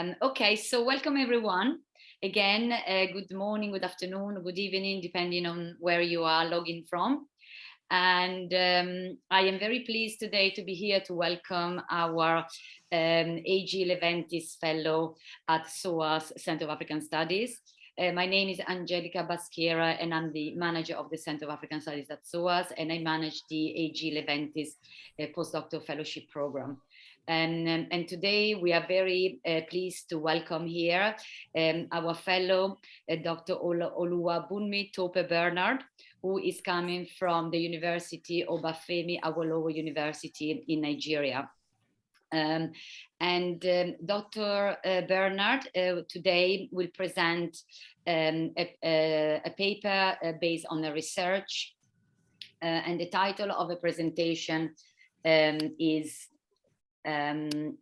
Um, okay, so welcome everyone. Again, uh, good morning, good afternoon, good evening, depending on where you are logging from. And um, I am very pleased today to be here to welcome our um, AG Leventis Fellow at SOAS Center of African Studies. Uh, my name is Angelica Baschiera and I'm the manager of the Center of African Studies at SOAS and I manage the AG Leventis uh, postdoctoral fellowship program. And, um, and, today we are very uh, pleased to welcome here um, our fellow uh, Dr. Oluwabunmi Tope Bernard, who is coming from the University of Obafemi Awolowo University in Nigeria. Um, and um, Dr. Uh, Bernard uh, today will present um, a, a, a, paper uh, based on a research uh, and the title of the presentation um, is um,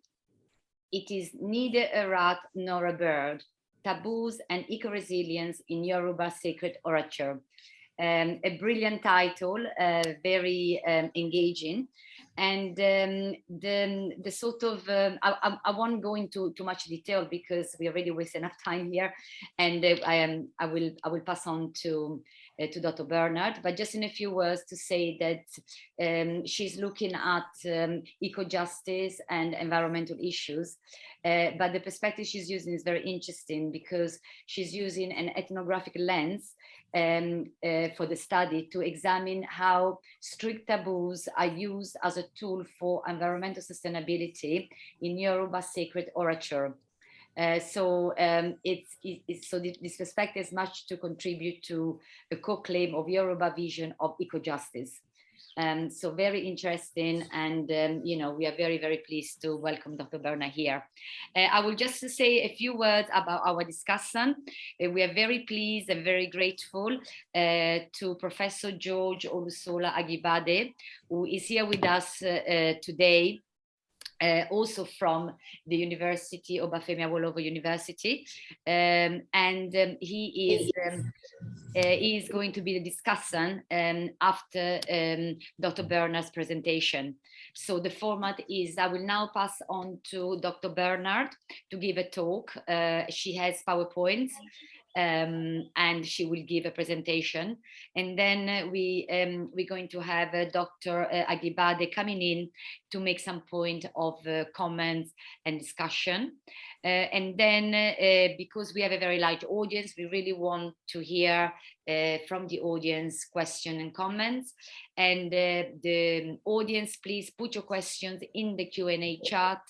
It is neither a rat nor a bird, taboos and eco-resilience in Yoruba sacred orature. Um, a brilliant title, uh, very um, engaging. And um, the, the sort of um, I, I, won't go into too much detail because we already waste enough time here. And uh, I am I will I will pass on to to Dr. Bernard but just in a few words to say that um, she's looking at um, eco-justice and environmental issues uh, but the perspective she's using is very interesting because she's using an ethnographic lens um, uh, for the study to examine how strict taboos are used as a tool for environmental sustainability in Yoruba sacred orature. Uh, so um, it's, it's, so this perspective is much to contribute to a co-claim of Yoruba vision of eco-justice. Um, so very interesting and um, you know we are very very pleased to welcome Dr. Berna here. Uh, I will just say a few words about our discussion. Uh, we are very pleased and very grateful uh, to Professor George Olusola Ajibade who is here with us uh, uh, today uh, also from the University of Obafemi Awolowo University, um, and um, he is um, uh, he is going to be the discussant um, after um, Dr. Bernard's presentation. So the format is I will now pass on to Dr. Bernard to give a talk. Uh, she has PowerPoints um, and she will give a presentation. And then uh, we, um, we're going to have uh, Dr. Uh, Ajibade coming in to make some point of uh, comments and discussion. Uh, and then uh, because we have a very large audience, we really want to hear from the audience question and comments. And the audience, please put your questions in the Q&A chat,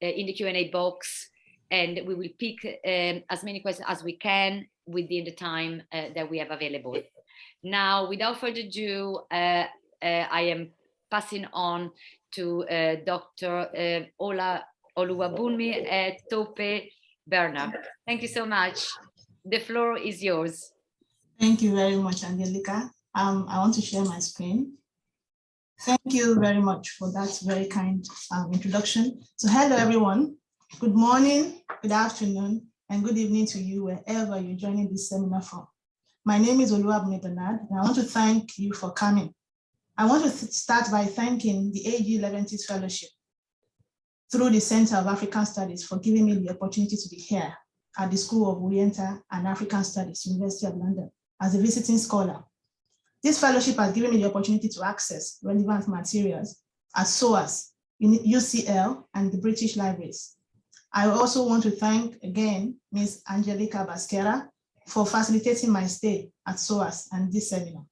in the Q&A box and we will pick um, as many questions as we can within the time uh, that we have available. Now, without further ado, uh, uh, I am passing on to uh, Dr. Uh, Ola Oluwabunmi Tope Bernard. Thank you so much. The floor is yours. Thank you very much, Angelica. Um, I want to share my screen. Thank you very much for that very kind um, introduction. So hello, everyone. Good morning, good afternoon, and good evening to you wherever you're joining this seminar from. My name is Oluwabunmi Bernard, and I want to thank you for coming. I want to start by thanking the AG Leventis Fellowship through the Center of African Studies for giving me the opportunity to be here at the School of Oriental and African Studies, University of London, as a visiting scholar. This fellowship has given me the opportunity to access relevant materials at SOAS, UCL, and the British Libraries. I also want to thank again Ms. Angelica Baschiera for facilitating my stay at SOAS and this seminar.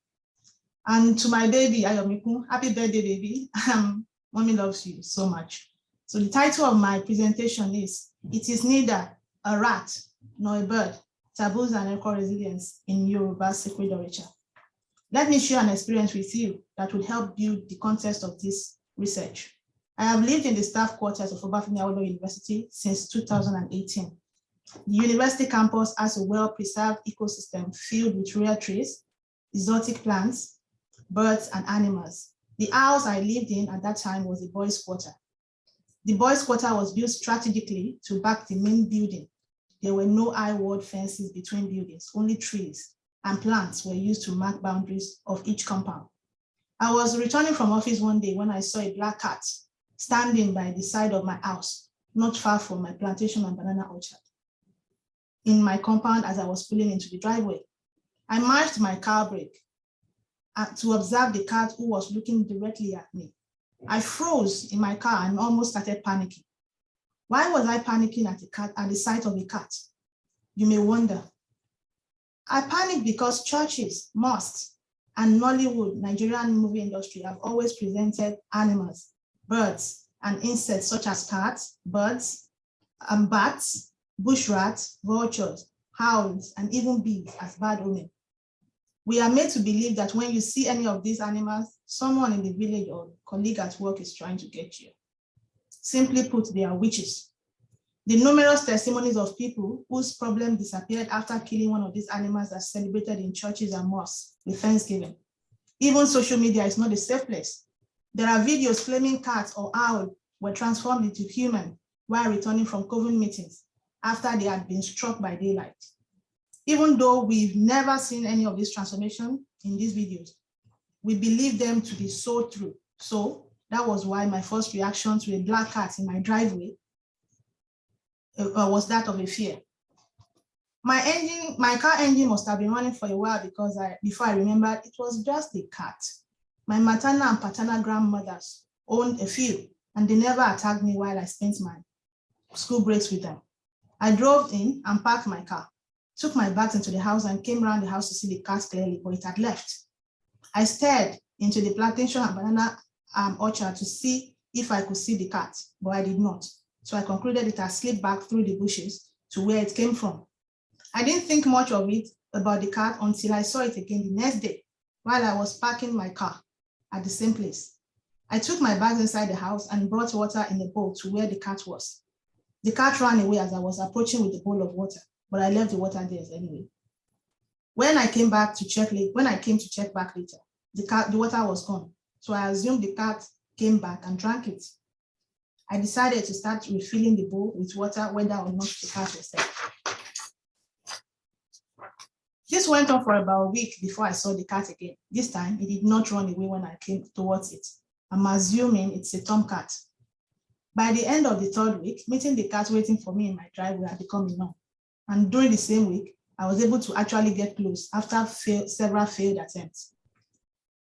And to my baby, Ayomiku, happy birthday, baby. Um, mommy loves you so much. So the title of my presentation is, It is neither a rat nor a bird, taboos and eco-resilience in Yoruba sacred orature. Let me share an experience with you that will help build the context of this research. I have lived in the staff quarters of Obafemi Awolowo University since 2018. The university campus has a well-preserved ecosystem filled with rare trees, exotic plants, birds, and animals. The house I lived in at that time was a boys' quarter. The boys' quarter was built strategically to back the main building. There were no high-wall fences between buildings, only trees and plants were used to mark boundaries of each compound. I was returning from office one day when I saw a black cat standing by the side of my house, not far from my plantation and banana orchard. In my compound as I was pulling into the driveway, I marched my car brake uh, to observe the cat who was looking directly at me. I froze in my car and almost started panicking. Why was I panicking at, the cat, at the sight of a cat? You may wonder. I panicked because churches, mosques, and Nollywood, Nigerian movie industry have always presented animals, birds, and insects such as cats, birds, and bats, bush rats, vultures, hounds, and even bees as bad omen. We are made to believe that when you see any of these animals, someone in the village or colleague at work is trying to get you. Simply put, they are witches. The numerous testimonies of people whose problem disappeared after killing one of these animals are celebrated in churches and mosques with Thanksgiving. Even social media is not a safe place. There are videos claiming cats or owl were transformed into human while returning from COVID meetings after they had been struck by daylight. Even though we've never seen any of this transformation in these videos, we believe them to be so true. So that was why my first reaction to a black cat in my driveway uh, was that of a fear. My engine, my car engine must have been running for a while because I, before I remembered, it was just a cat. My maternal and paternal grandmothers owned a few, and they never attacked me while I spent my school breaks with them. I drove in and parked my car, took my bags into the house and came around the house to see the cat clearly, but it had left. I stared into the plantation and banana um, orchard to see if I could see the cat, but I did not. So I concluded it had slipped back through the bushes to where it came from. I didn't think much of it about the cat until I saw it again the next day while I was parking my car at the same place. I took my bags inside the house and brought water in a bowl to where the cat was. The cat ran away as I was approaching with the bowl of water, but I left the water there anyway. When I came back to check late, when I came to check back later, the cat, the water was gone. So I assumed the cat came back and drank it. I decided to start refilling the bowl with water, whether or not the cat was there. This went on for about a week before I saw the cat again. This time, it did not run away when I came towards it. I'm assuming it's a tomcat. By the end of the third week, meeting the cat waiting for me in my driveway had become enough. And during the same week, I was able to actually get close after fail, several failed attempts.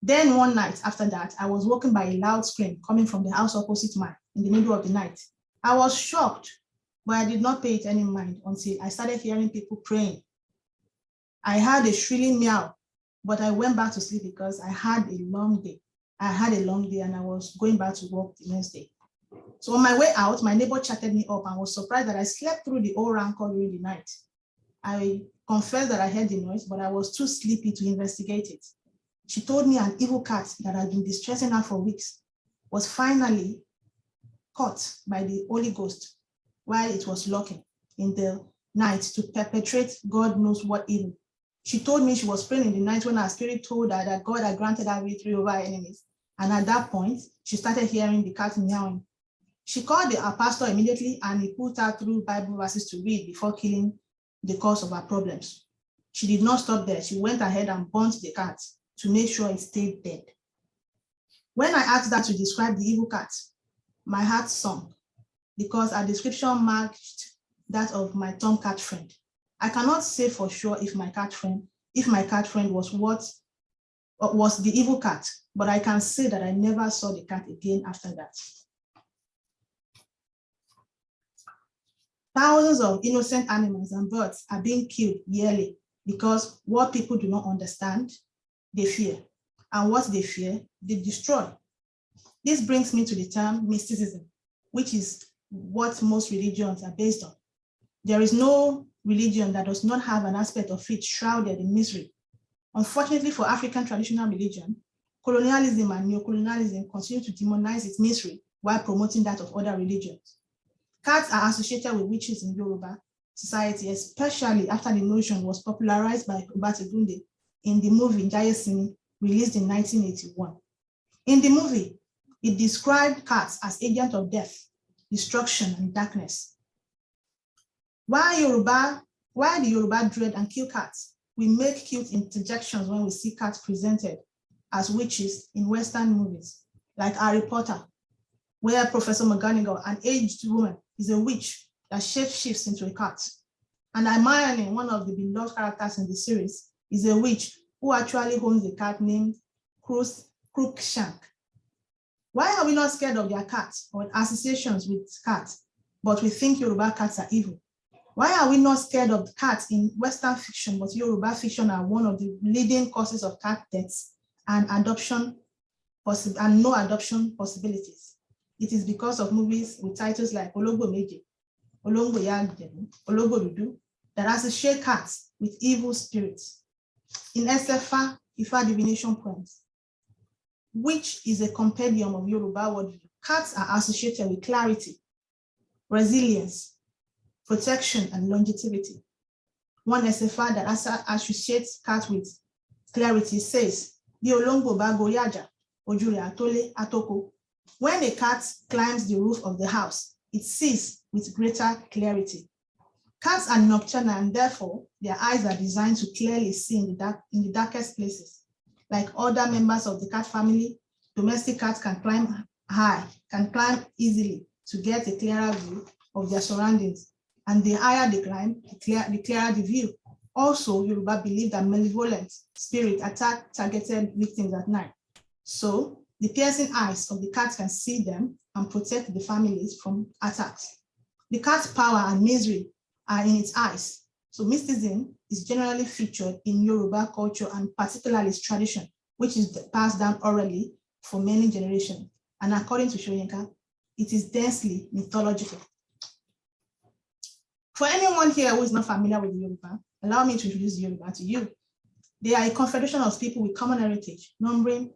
Then one night after that, I was woken by a loud scream coming from the house opposite mine in the middle of the night. I was shocked, but I did not pay it any mind until I started hearing people praying I had a shrilling meow, but I went back to sleep because I had a long day. I had a long day and I was going back to work the next day. So on my way out, my neighbor chatted me up and was surprised that I slept through the whole rancor during the night. I confessed that I heard the noise, but I was too sleepy to investigate it. She told me an evil cat that had been distressing her for weeks was finally caught by the Holy Ghost while it was lurking in the night to perpetrate God knows what evil she told me she was praying in the night when her spirit told her that God had granted her victory over her enemies. And at that point, she started hearing the cat meowing. She called the, her pastor immediately and he put her through Bible verses to read before killing the cause of her problems. She did not stop there. She went ahead and burnt the cat to make sure it stayed dead. When I asked her to describe the evil cat, my heart sunk because her description matched that of my tomcat friend. I cannot say for sure if my cat friend, if my cat friend was what uh, was the evil cat, but I can say that I never saw the cat again after that. Thousands of innocent animals and birds are being killed yearly because what people do not understand, they fear. And what they fear, they destroy. This brings me to the term mysticism, which is what most religions are based on. There is no religion that does not have an aspect of it shrouded in misery. Unfortunately for African traditional religion, colonialism and neocolonialism continue to demonize its misery while promoting that of other religions. Cats are associated with witches in Yoruba society, especially after the notion was popularized by Obata Gunde in the movie Jaiyesimi, released in 1981. In the movie, it described cats as agents of death, destruction, and darkness, why Yoruba, why the Yoruba dread and kill cats? We make cute interjections when we see cats presented as witches in Western movies, like Harry Potter, where Professor McGonagall, an aged woman, is a witch that shape shifts into a cat. And Hermione, one of the beloved characters in the series, is a witch who actually owns a cat named Crookshank. Why are we not scared of their cats or associations with cats, but we think Yoruba cats are evil? Why are we not scared of cats in Western fiction, but Yoruba fiction are one of the leading causes of cat deaths and adoption and no adoption possibilities? It is because of movies with titles like Ologbo Meje, Olongbo Yagjebu, Ologbo Dudu, that associate cats with evil spirits. In Esefa, Ifa divination points, which is a compendium of Yoruba worldview. Cats are associated with clarity, resilience, protection, and longevity. One Esefa that associates cats with clarity says. When a cat climbs the roof of the house, it sees with greater clarity. Cats are nocturnal and therefore their eyes are designed to clearly see in the, dark, in the darkest places. Like other members of the cat family, domestic cats can climb high, can climb easily to get a clearer view of their surroundings. And the higher they climb, the, clear, the clearer the view. Also, Yoruba believe that malevolent spirits attack targeted victims at night. So the piercing eyes of the cat can see them and protect the families from attacks. The cat's power and misery are in its eyes. So mysticism is generally featured in Yoruba culture and particularly its tradition, which is passed down orally for many generations. And according to Shoyinka, it is densely mythological. For anyone here who is not familiar with Yoruba, allow me to introduce Yoruba to you. They are a confederation of people with common heritage, numbering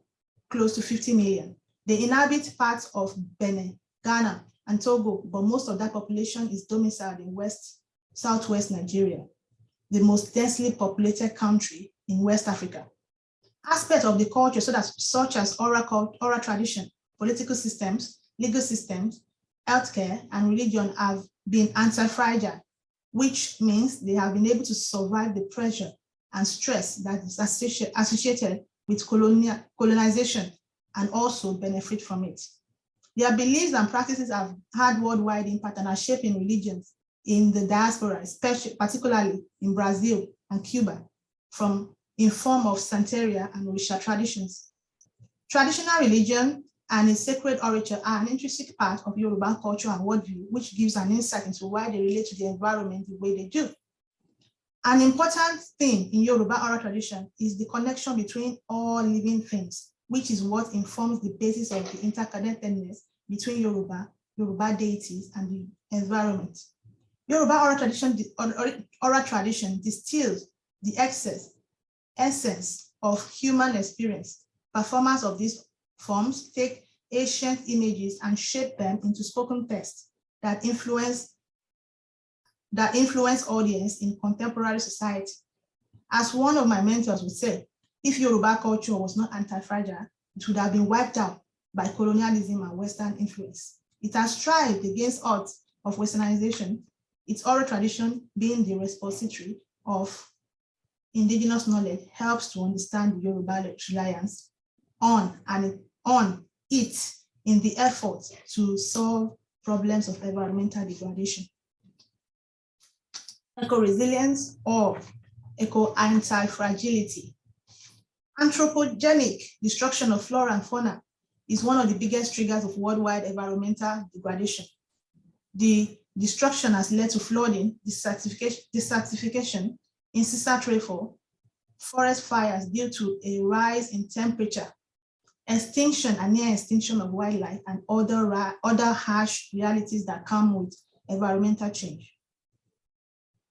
close to 50 million. They inhabit parts of Benin, Ghana, and Togo, but most of that population is domiciled in West southwest Nigeria, the most densely populated country in West Africa. Aspects of the culture so that, such as oral, oral tradition, political systems, legal systems, healthcare, and religion have been anti-fragile, which means they have been able to survive the pressure and stress that is associated with colonial, colonization and also benefit from it. Their beliefs and practices have had worldwide impact and are shaping religions in the diaspora, especially particularly in Brazil and Cuba, from in form of Santeria and Orisha traditions. Traditional religion and its sacred orature are an intrinsic part of Yoruba culture and worldview, which gives an insight into why they relate to the environment the way they do. An important thing in Yoruba oral tradition is the connection between all living things, which is what informs the basis of the interconnectedness between Yoruba, Yoruba deities, and the environment. Yoruba oral tradition, oral tradition distills the excess, essence of human experience. Performers of these forms take ancient images and shape them into spoken text that influence that influence audience in contemporary society. As one of my mentors would say, if Yoruba culture was not anti-fragile, it would have been wiped out by colonialism and Western influence. It has strived against odds of Westernization its oral tradition being the repository of indigenous knowledge helps to understand the Yoruba reliance on and on it in the effort to solve problems of environmental degradation. Eco-resilience or eco-anti-fragility. Anthropogenic destruction of flora and fauna is one of the biggest triggers of worldwide environmental degradation. The Destruction has led to flooding, desertification, desertification incessant rainfall, forest fires due to a rise in temperature, extinction and near extinction of wildlife, and other, other harsh realities that come with environmental change.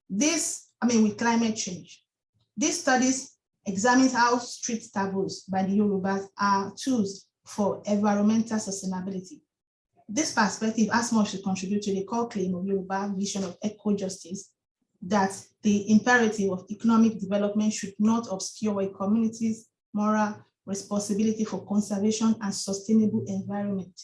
This, I mean, with climate change. These studies examine how street taboos by the Yorubas are tools for environmental sustainability. This perspective as much to contribute to the core claim of Yoruba vision of eco-justice, that the imperative of economic development should not obscure a community's moral responsibility for conservation and sustainable environment.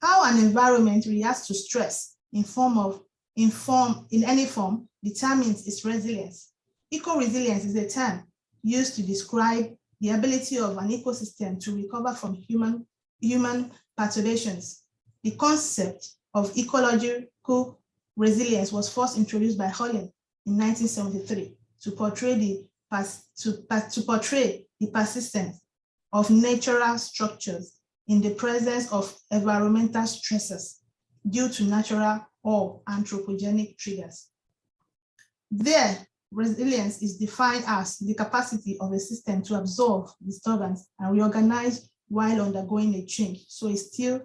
How an environment reacts to stress in form of in form in any form determines its resilience. Eco-resilience is a term used to describe the ability of an ecosystem to recover from human human perturbations the concept of ecological resilience was first introduced by Holling in 1973 to portray the to, to portray the persistence of natural structures in the presence of environmental stresses due to natural or anthropogenic triggers. There, resilience is defined as the capacity of a system to absorb disturbance and reorganize while undergoing a change. So it still,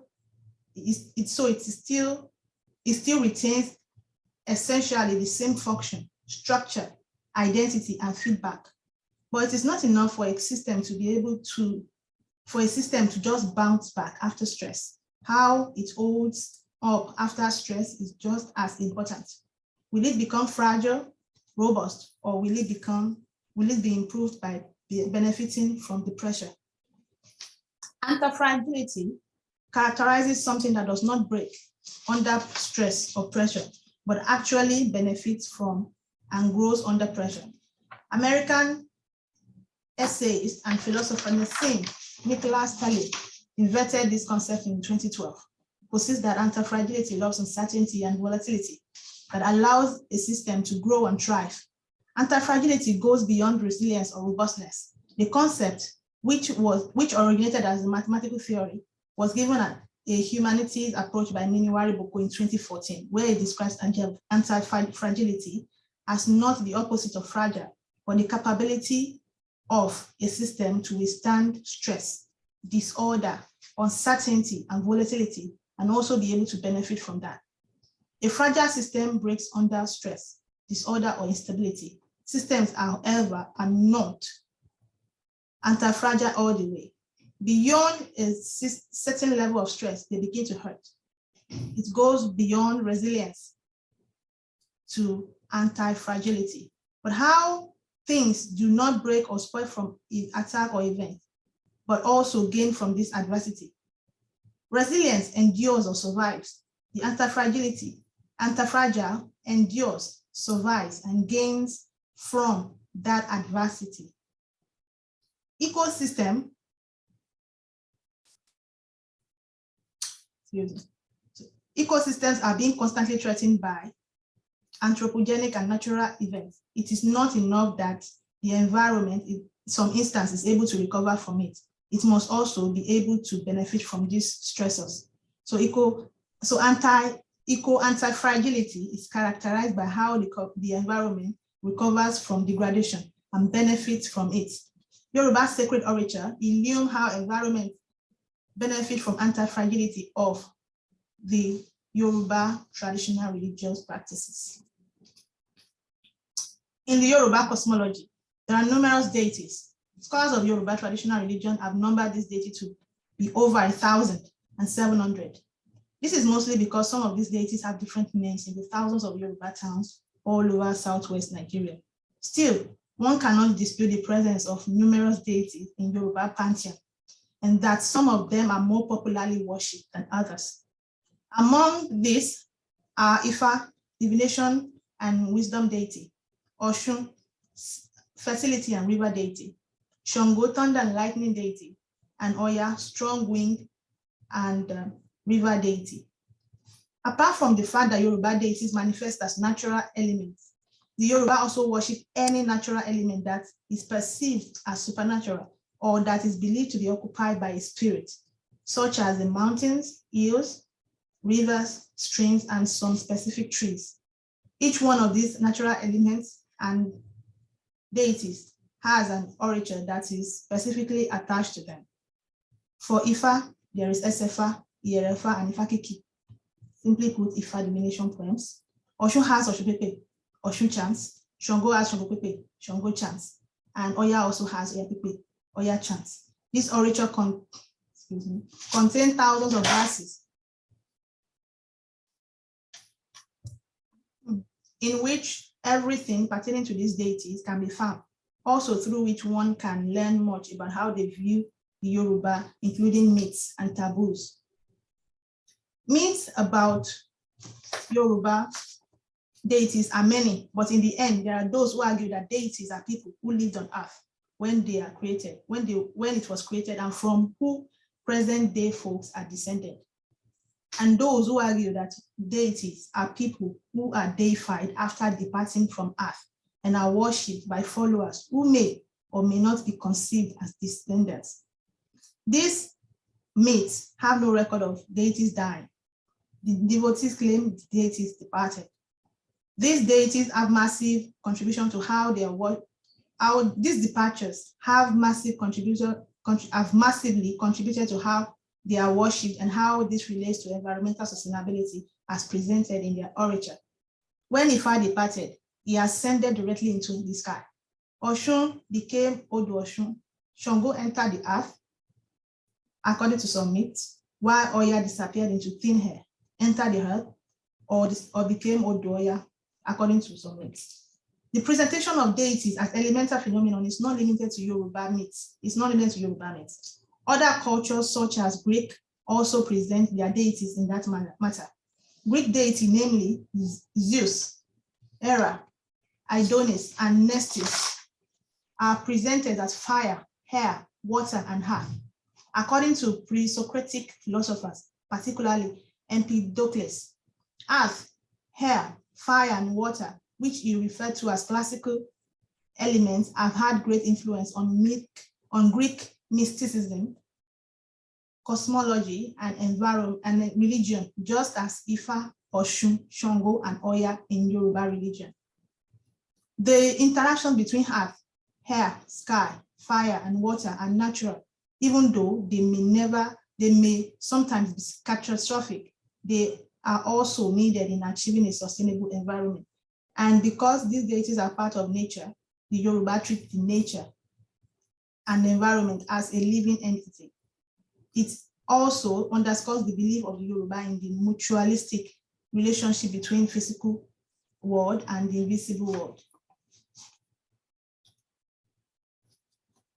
it's, it, so it still, it still retains essentially the same function, structure, identity, and feedback. But it is not enough for a system to be able to, for a system to just bounce back after stress. How it holds up after stress is just as important. Will it become fragile, robust, or will it become, will it be improved by benefiting from the pressure? Anti-fragility characterizes something that does not break under stress or pressure, but actually benefits from and grows under pressure. American essayist and philosopher Nassim Nicholas Taleb invented this concept in 2012, posits that anti-fragility loves uncertainty and volatility that allows a system to grow and thrive. Anti-fragility goes beyond resilience or robustness. The concept, which was which originated as a mathematical theory, was given a, a humanities approach by Miniwari Boko in 2014, where it describes anti-fragility as not the opposite of fragile, but the capability of a system to withstand stress, disorder, uncertainty, and volatility, and also be able to benefit from that. A fragile system breaks under stress, disorder, or instability. Systems, however, are not anti-fragile all the way. Beyond a certain level of stress, they begin to hurt. It goes beyond resilience to anti-fragility. But how things do not break or spoil from attack or event, but also gain from this adversity. Resilience endures or survives. The anti-fragility, anti-fragile endures, survives, and gains from that adversity. Ecosystem, ecosystems are being constantly threatened by anthropogenic and natural events, it is not enough that the environment, in some instance, is able to recover from it. It must also be able to benefit from these stressors. So eco, so anti, eco anti-fragility is characterized by how the, the environment recovers from degradation and benefits from it. Yoruba sacred orature illume how environment benefit from anti-fragility of the Yoruba traditional religious practices. In the Yoruba cosmology, there are numerous deities. Scholars of Yoruba traditional religion have numbered this deity to be over a thousand and seven hundred. This is mostly because some of these deities have different names in the thousands of Yoruba towns all over Southwest Nigeria. Still, one cannot dispute the presence of numerous deities in Yoruba pantheon, and that some of them are more popularly worshipped than others. Among these are Ifa, divination and wisdom deity, Oshun, fertility and river deity, Shango, thunder and lightning deity, and Oya, strong wind and uh, river deity. Apart from the fact that Yoruba deities manifest as natural elements, the Yoruba also worship any natural element that is perceived as supernatural or that is believed to be occupied by a spirit, such as the mountains, hills, rivers, streams, and some specific trees. Each one of these natural elements and deities has an origin that is specifically attached to them. For Ifa, there is Esefa, Ierefa, and Ifakiki. Simply put, Ifa dimination poems. Oshu has Oshupepe, Oshu chants. Shango has Shango Pepe, Shango chants. And Oya also has Oya Pepe, Oya chants. This orature con me, contains thousands of verses in which everything pertaining to these deities can be found, also through which one can learn much about how they view the Yoruba, including myths and taboos. Myths about Yoruba deities are many, but in the end, there are those who argue that deities are people who lived on earth when they are created, when they when it was created, and from who present day folks are descended. And those who argue that deities are people who are deified after departing from earth and are worshipped by followers who may or may not be conceived as descendants. These myths have no record of deities dying. The devotees claim the deities departed. These deities have massive contribution to how they are how these departures have massive contribution have massively contributed to how they are worshipped and how this relates to environmental sustainability as presented in their orature. When Ifa departed, he ascended directly into the sky. Oshun became Odu Oshun. Shango entered the earth, according to some myths, while Oya disappeared into thin air, entered the earth, or, or became Odu Oya, according to some myths. The presentation of deities as elemental phenomenon is not limited to Yoruba myths. It's not limited to Yoruba myths. Other cultures such as Greek also present their deities in that matter. Greek deity, namely Zeus, Hera, Aidoneus, and Nestis, are presented as fire, air, water, and earth. According to pre-Socratic philosophers, particularly Empedocles, earth, air, fire, and water, which he referred to as classical elements, have had great influence on, myth, on Greek mysticism, cosmology, and environment and religion, just as Ifa, Oshun, Shango, and Oya in Yoruba religion. The interaction between earth, air, sky, fire, and water are natural, even though they may never, they may sometimes be catastrophic. They are also needed in achieving a sustainable environment. And because these deities are part of nature, the Yoruba treat the nature and environment as a living entity. It also underscores the belief of the Yoruba in the mutualistic relationship between physical world and the invisible world.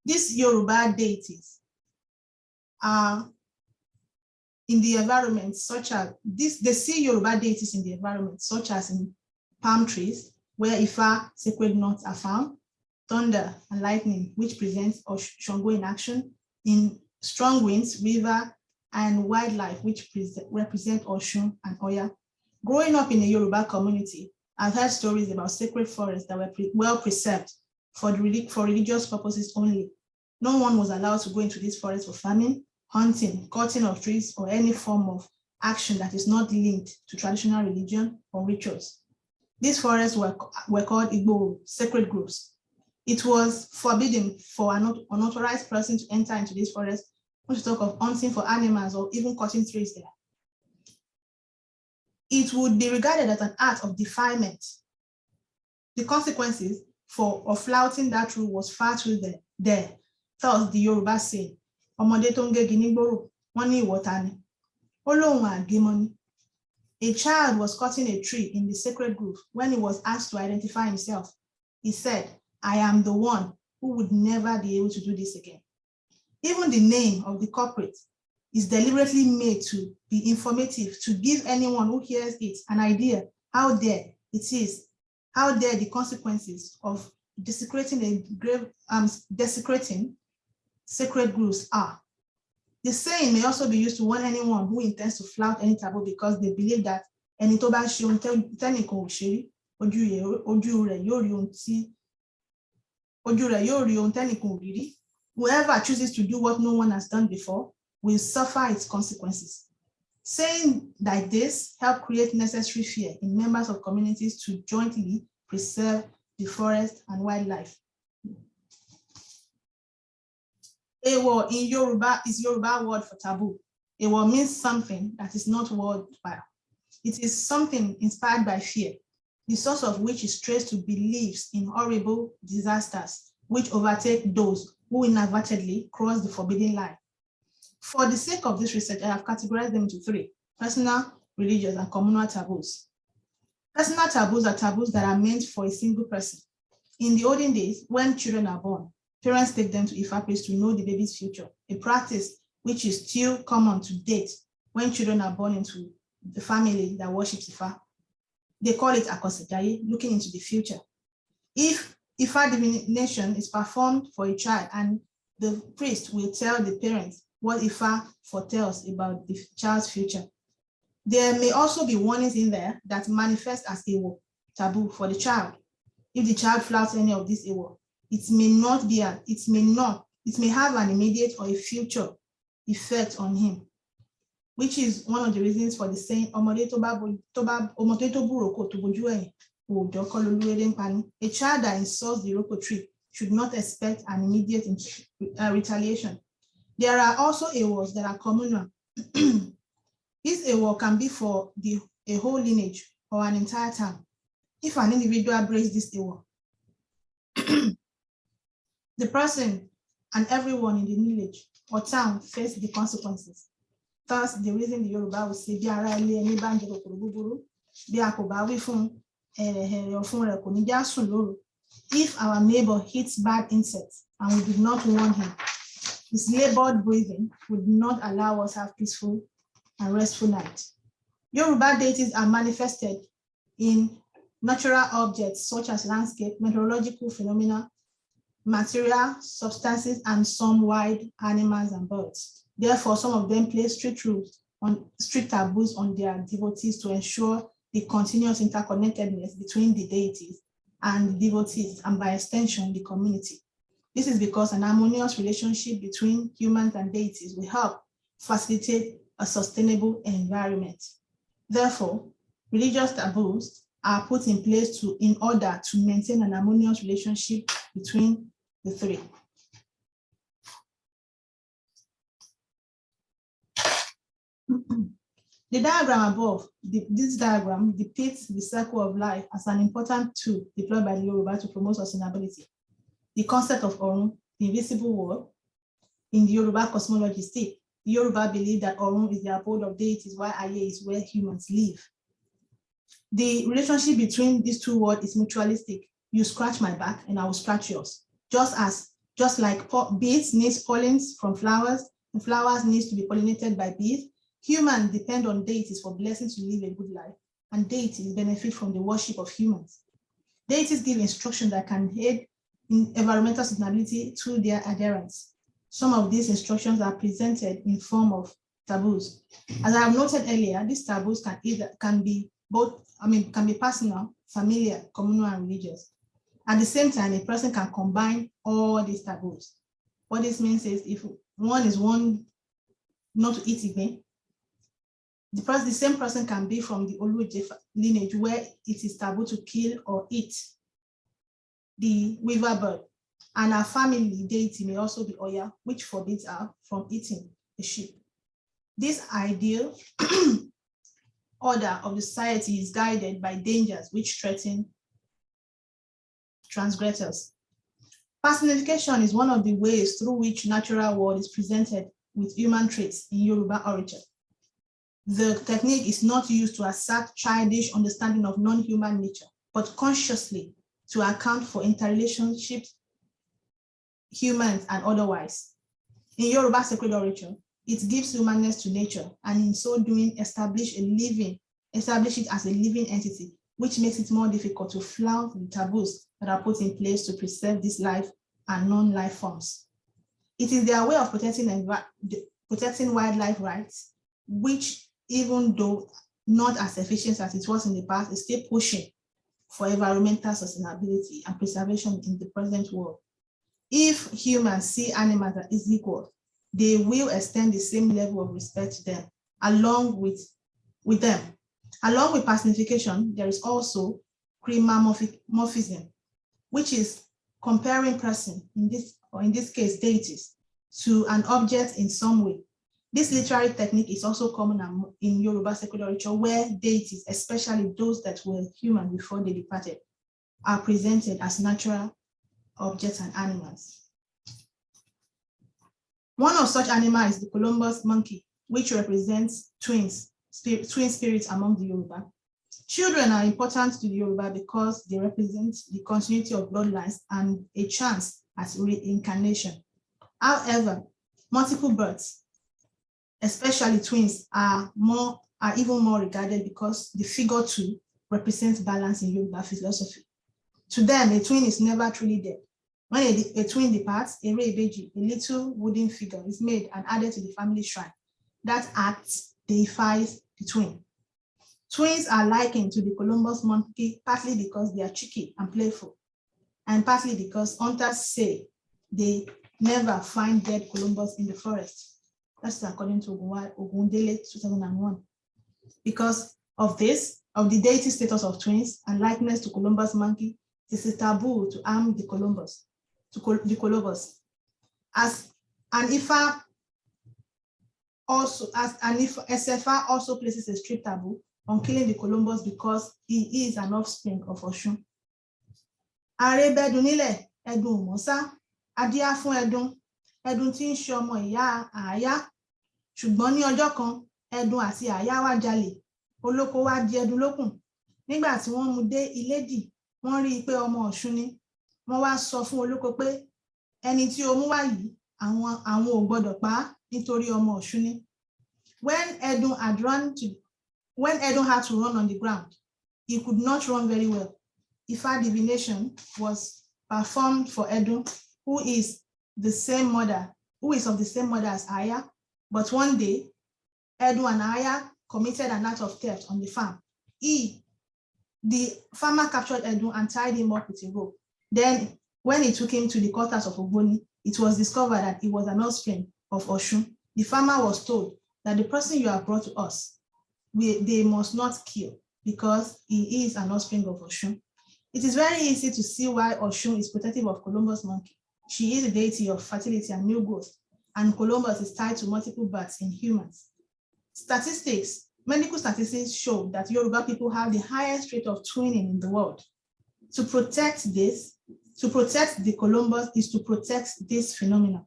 These Yoruba deities are in the environment such as this, they see Yoruba deities in the environment such as in palm trees where Ifa sacred nuts are found, thunder and lightning, which presents Shango in action, in strong winds, river, and wildlife, which represent Oshun and Oya. Growing up in a Yoruba community, I've heard stories about sacred forests that were pre well preserved for, the, for religious purposes only. No one was allowed to go into these forests for farming, hunting, cutting of trees, or any form of action that is not linked to traditional religion or rituals. These forests were, were called Igbo sacred groves, it was forbidden for an unauthorized person to enter into this forest, not to talk of hunting for animals or even cutting trees there. It would be regarded as an act of defilement. The consequences for of flouting that rule was far too there. there. Thus, the Yoruba say, ọmọdé tó ń gé ginigboro, A child was cutting a tree in the sacred grove when he was asked to identify himself. He said, I am the one who would never be able to do this again. Even the name of the corporate is deliberately made to be informative, to give anyone who hears it an idea how there it is, how there the consequences of desecrating a grave, um, desecrating sacred groves are. The saying may also be used to warn anyone who intends to flout any taboo because they believe that ẹni tó bá ṣe ohun tẹ́nìkan ò ṣe ojú rẹ̀ yóò rí tí Whoever chooses to do what no one has done before will suffer its consequences. Saying like this help create necessary fear in members of communities to jointly preserve the forest and wildlife. Ewo in Yoruba is Yoruba word for taboo. Ewo means something that is not worthwhile. It is something inspired by fear the source of which is traced to beliefs in horrible disasters which overtake those who inadvertently cross the forbidden line. For the sake of this research, I have categorized them into three, personal, religious, and communal taboos. Personal taboos are taboos that are meant for a single person. In the olden days, when children are born, parents take them to Ifa place to know the baby's future, a practice which is still common to date when children are born into the family that worships Ifa they call it akosejaye, looking into the future. If Ifa divination is performed for a child and the priest will tell the parents what Ifa foretells about the child's future. There may also be warnings in there that manifest as a taboo for the child. If the child flouts any of these ewo, it may not be, a, it may not, it may have an immediate or a future effect on him, which is one of the reasons for the saying, a child that insults the Iroko tree should not expect an immediate uh, retaliation. There are also ewos that are communal. this ewo can be for the, a whole lineage or an entire town. If an individual breaks this ewo, the person and everyone in the village or town face the consequences. Thus, the reason the Yoruba will say, bí ara ilé ẹni bá bí a fún ẹ̀rẹ̀hẹ̀rẹ̀ ọ̀fun. If our neighbor hits bad insects and we did not warn him, his labored breathing would not allow us have peaceful and restful night. Yoruba deities are manifested in natural objects such as landscape, meteorological phenomena, material substances, and some wild animals and birds. Therefore, some of them place strict rules on strict taboos on their devotees to ensure the continuous interconnectedness between the deities and the devotees, and by extension, the community. This is because an harmonious relationship between humans and deities will help facilitate a sustainable environment. Therefore, religious taboos are put in place to in order to maintain an harmonious relationship between the three. The diagram above, the, this diagram depicts the circle of life as an important tool deployed by the Yoruba to promote sustainability. The concept of Orun, the invisible world, in the Yoruba cosmology state, the Yoruba believe that Orun is the abode of deities while Aye is where humans live. The relationship between these two words is mutualistic. You scratch my back and I will scratch yours. Just as, just like bees need pollens from flowers, and flowers needs to be pollinated by bees, humans depend on deities for blessings to live a good life, and deities benefit from the worship of humans. Deities give instruction that can aid in environmental sustainability to their adherents. Some of these instructions are presented in form of taboos. As I have noted earlier, these taboos can either can be both, I mean, can be personal, familiar, communal, and religious. At the same time, a person can combine all these taboos. What this means is if one is one not to eat again, the, person, the same person can be from the Oluje lineage where it is taboo to kill or eat the weaver bird. And our family deity may also be Oya, which forbids her from eating the sheep. This ideal order of the society is guided by dangers which threaten transgressors. Personification is one of the ways through which natural world is presented with human traits in Yoruba orature. The technique is not used to assert childish understanding of non-human nature, but consciously to account for interrelationships, humans and otherwise. In Yoruba sacred orature, it gives humanness to nature and in so doing establish a living, establish it as a living entity, which makes it more difficult to flout the taboos that are put in place to preserve this life and non-life forms. It is their way of protecting, protecting wildlife rights, which even though not as efficient as it was in the past, is still pushing for environmental sustainability and preservation in the present world. If humans see animals as equal, they will extend the same level of respect to them along with, with them. Along with personification, there is also chromomorphism, which is comparing person, in this, or in this case, deities, to an object in some way. This literary technique is also common in Yoruba secular literature where deities, especially those that were human before they departed, are presented as natural objects and animals. One of such animals is the colobus monkey, which represents twins, spirit, twin spirits among the Yoruba. Children are important to the Yoruba because they represent the continuity of bloodlines and a chance at reincarnation. However, multiple births, especially twins, are more are even more regarded because the figure two represents balance in Yoruba philosophy. To them, a twin is never truly dead. When a, a twin departs, ere ibeji, a little wooden figure is made and added to the family shrine. That act deifies the twin. Twins are likened to the colobus monkey partly because they are cheeky and playful, and partly because hunters say they never find dead colobus in the forest. That's according to Ogundele 2001. Because of this, of the deity status of twins and likeness to colobus monkey, it is taboo to harm the colobus, to the colobus. As an Ifa also, as an Esefa also places a strict taboo on killing the colobus because he is an offspring of Oshun. Àrèbẹ̀dùn nílẹ̀ ẹ̀dùn adíá fún ẹ̀dùn, ẹ̀dùn tí ń ṣe ọmọ ìyá àáyá. Ṣùgbọ́n ní ọjọ́ kan, ẹ̀dùn àti àáyá wá jalè, olóko wá di ẹ̀dùn lókùn. Nígbà tí wọ́n mú dé Ilédì, wọ́n rí i pé ọmọ Ọ̀ṣun ni. Wọ́n wá sọ fún olóko pé ẹni tí o mú wá yìí, àwọn àwọn ò gbọdọ̀ pa á nítorí ọmọ Ọ̀ṣun ni. When Edun had run to when Edun had to run on the ground, he could not run very well. Ifa divination was performed for Edun, who is the same mother, who is of the same mother as Aya. But one day, Edun and Aya committed an act of theft on the farm. He, the farmer captured Edun and tied him up with a rope. Then when he took him to the quarters of Ogboni, it was discovered that he was an offspring of Oshun. The farmer was told that the person you have brought to us, we, they must not kill because he is an offspring of Oshun. It is very easy to see why Oshun is protective of colobus monkey. She is a deity of fertility and new growth, and colobus is tied to multiple births in humans. Statistics, medical statistics show that Yoruba people have the highest rate of twinning in the world. To protect this, to protect the colobus is to protect this phenomenon.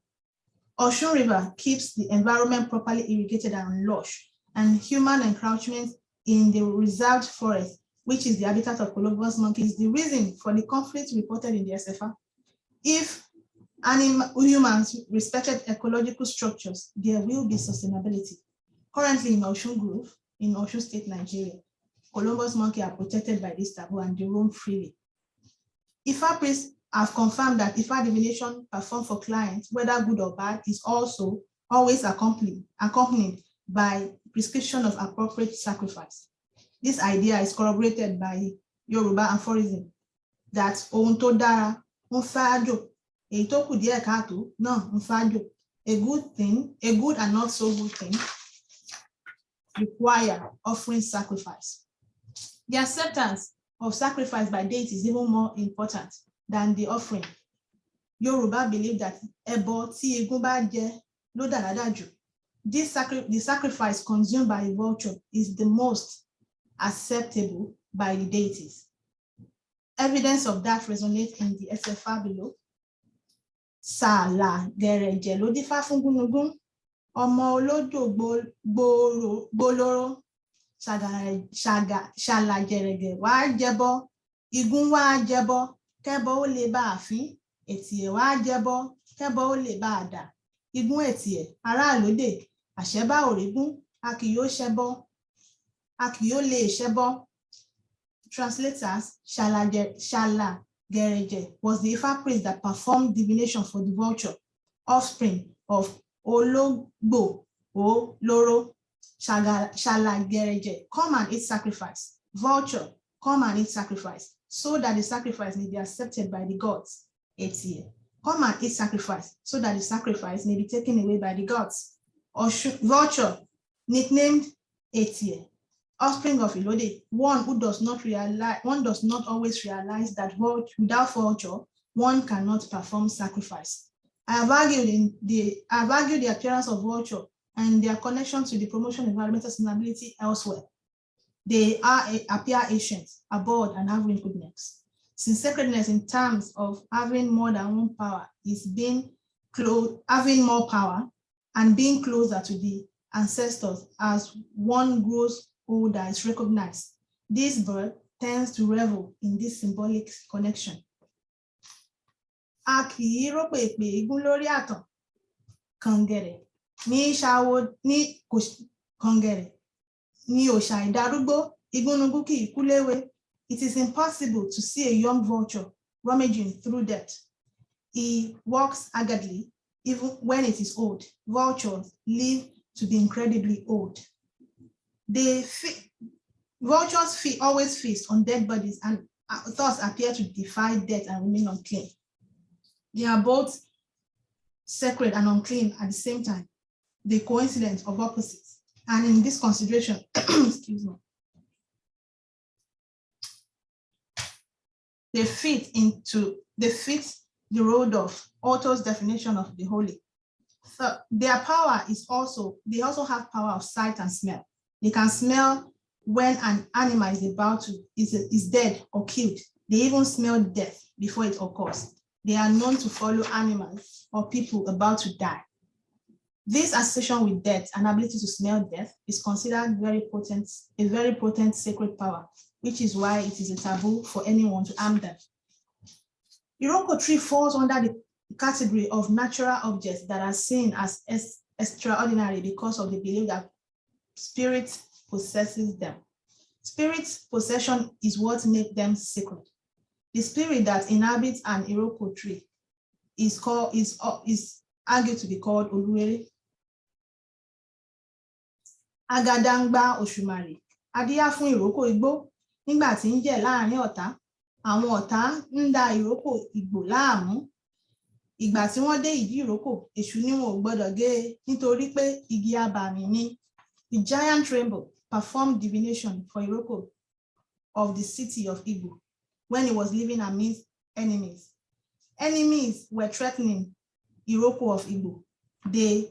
Osun River keeps the environment properly irrigated and lush, and human encroachment in the reserved forest, which is the habitat of colobus monkey, is the reason for the conflict reported in the Esefa. If animal, humans respected ecological structures, there will be sustainability. Currently in Osun Grove, in Osun State, Nigeria, colobus monkey are protected by this taboo and they roam freely. Ifa priests have confirmed that Ifa divination performed for clients, whether good or bad, is also always accompanied, accompanied by prescription of appropriate sacrifice. This idea is corroborated by Yoruba aphorism that ohun dára èyí tó kù díẹ̀ káàtó náà. A good thing, a good and not so good thing require offering sacrifice. The acceptance of sacrifice by deity is even more important than the offering. Yoruba believe that ẹbọ tí egun jẹ ló dáradára This sacri the sacrifice consumed by a vulture is the most acceptable by the deities. Evidence of that resonates in the Esefa below. Sàlà gẹ̀rẹ̀jẹ̀ ló dífá fún gúnugún, ọmọ olódò gbólóró, ṣàlàjẹ̀rẹ̀gẹ̀ wá jẹbọ, igun wá jẹbọ, kẹ́bọ ó lè bá àfín, ètìẹ̀ wá jẹbọ, kẹ́bọ ó lè bá àdà, igun ètìẹ̀, aráàlódè, àṣẹ́bá òrígún, a kì yóò ṣẹbọ, a kì yóò lè ṣẹbọ. Translators, Shala was the Ifa priest that performed divination for the vulture, offspring of Ologbo O Loro. Come and eat sacrifice. Vulture, come and eat sacrifice, so that the sacrifice may be accepted by the gods. Etie. Come and eat sacrifice, so that the sacrifice may be taken away by the gods. Vulture, nicknamed Etie, offspring of Ilode, one who does not realize, one does not always realize that without vulture, one cannot perform sacrifice. I have argued in the I have argued the appearance of vulture and their connection to the promotion of environmental sustainability elsewhere. They are appear ancient, abhorred, and have wrinkled necks. Since sacredness in terms of having more than one power is being close, having more power and being closer to the ancestors as one grows older is recognized. This bird tends to revel in this symbolic connection. Igún lórí àtàn, kàngẹ̀rẹ̀, ní ní kàngẹ̀rẹ̀, ní ìdarúgbó, kì. It is impossible to see a young vulture rummaging through death. He walks haggardly even when it is old. Vultures live to be incredibly old. They, Vultures feed, always feast on dead bodies and uh, thus appear to defy death and remain unclean. They are both sacred and unclean at the same time, the coincidence of opposites. And in this consideration, excuse me, they fit into, they fit the road of Otto's definition of the holy. So their power is also, they also have power of sight and smell. They can smell when an animal is about to, is, is dead or killed. They even smell death before it occurs. They are known to follow animals or people about to die. This association with death and ability to smell death is considered very potent, a very potent sacred power, which is why it is a taboo for anyone to harm them. Iroko tree falls under the category of natural objects that are seen as extraordinary because of the belief that spirit possesses them. Spirit possession is what makes them sacred. The spirit that inhabits an Iroko tree is called is, uh, is argued to be called Oluwere. Agadangba Oṣùmàrè, adíyá fún ìrókò igbó nígbà tí ń jẹ láàrin ọ̀tá, àwọn ọ̀tá ìrókò igbó láàmú. Ìgbà tí wọ́n dé ìrókò, èṣù ni wọn gbọ́dọ̀ gé nítorí pé igi abàmì ni. The giant rainbow performed divination for Iroko of the city of Igbo when he was living amidst enemies. Enemies were threatening Iroko of Igbo. They,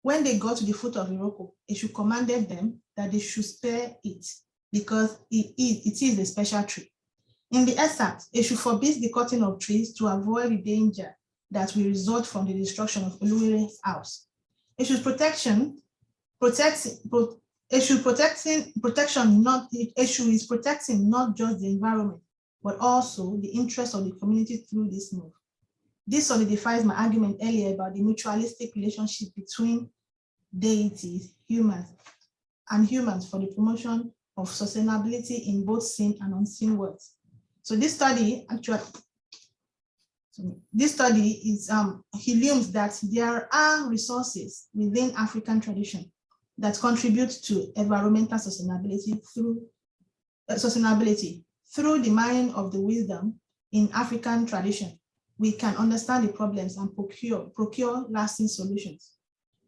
when they got to the foot of Iroko, should commanded them that they should spare it because it is, it is a special tree. In the excerpt, should forbid the cutting of trees to avoid the danger that will result from the destruction of Uluwere's house. Issues protection, protect, pro, issue protecting protection not the issue is protecting not just the environment, but also the interest of the community through this move. This solidifies my argument earlier about the mutualistic relationship between deities, humans, and humans for the promotion of sustainability in both seen and unseen worlds. So this study actually, this study is um, he that there are resources within African tradition that contribute to environmental sustainability through uh, sustainability through the mind of the wisdom in African tradition we can understand the problems and procure, procure lasting solutions.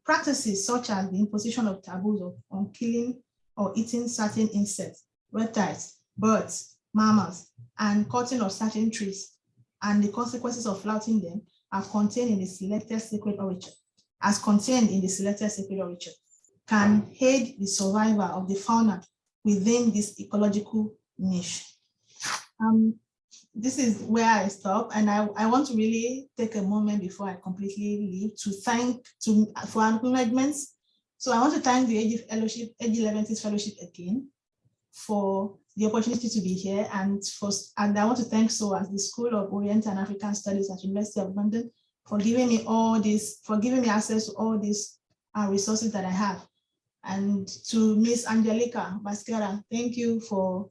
Practices such as the imposition of taboos of, on killing or eating certain insects, reptiles, birds, mammals, and cutting of certain trees, and the consequences of flouting them are contained in the selected sacred origin, as contained in the selected sacred origin, can aid the survival of the fauna within this ecological niche. Um, this is where I stop and I, I want to really take a moment before I completely leave to thank to for acknowledgements. So I want to thank the AG Fellowship, AG Leventis Fellowship again for the opportunity to be here and for and I want to thank SOAS, the School of Oriental and African Studies at University of London for giving me all this, for giving me access to all these uh, resources that I have. And to Miss Angelica Baschiera, thank you for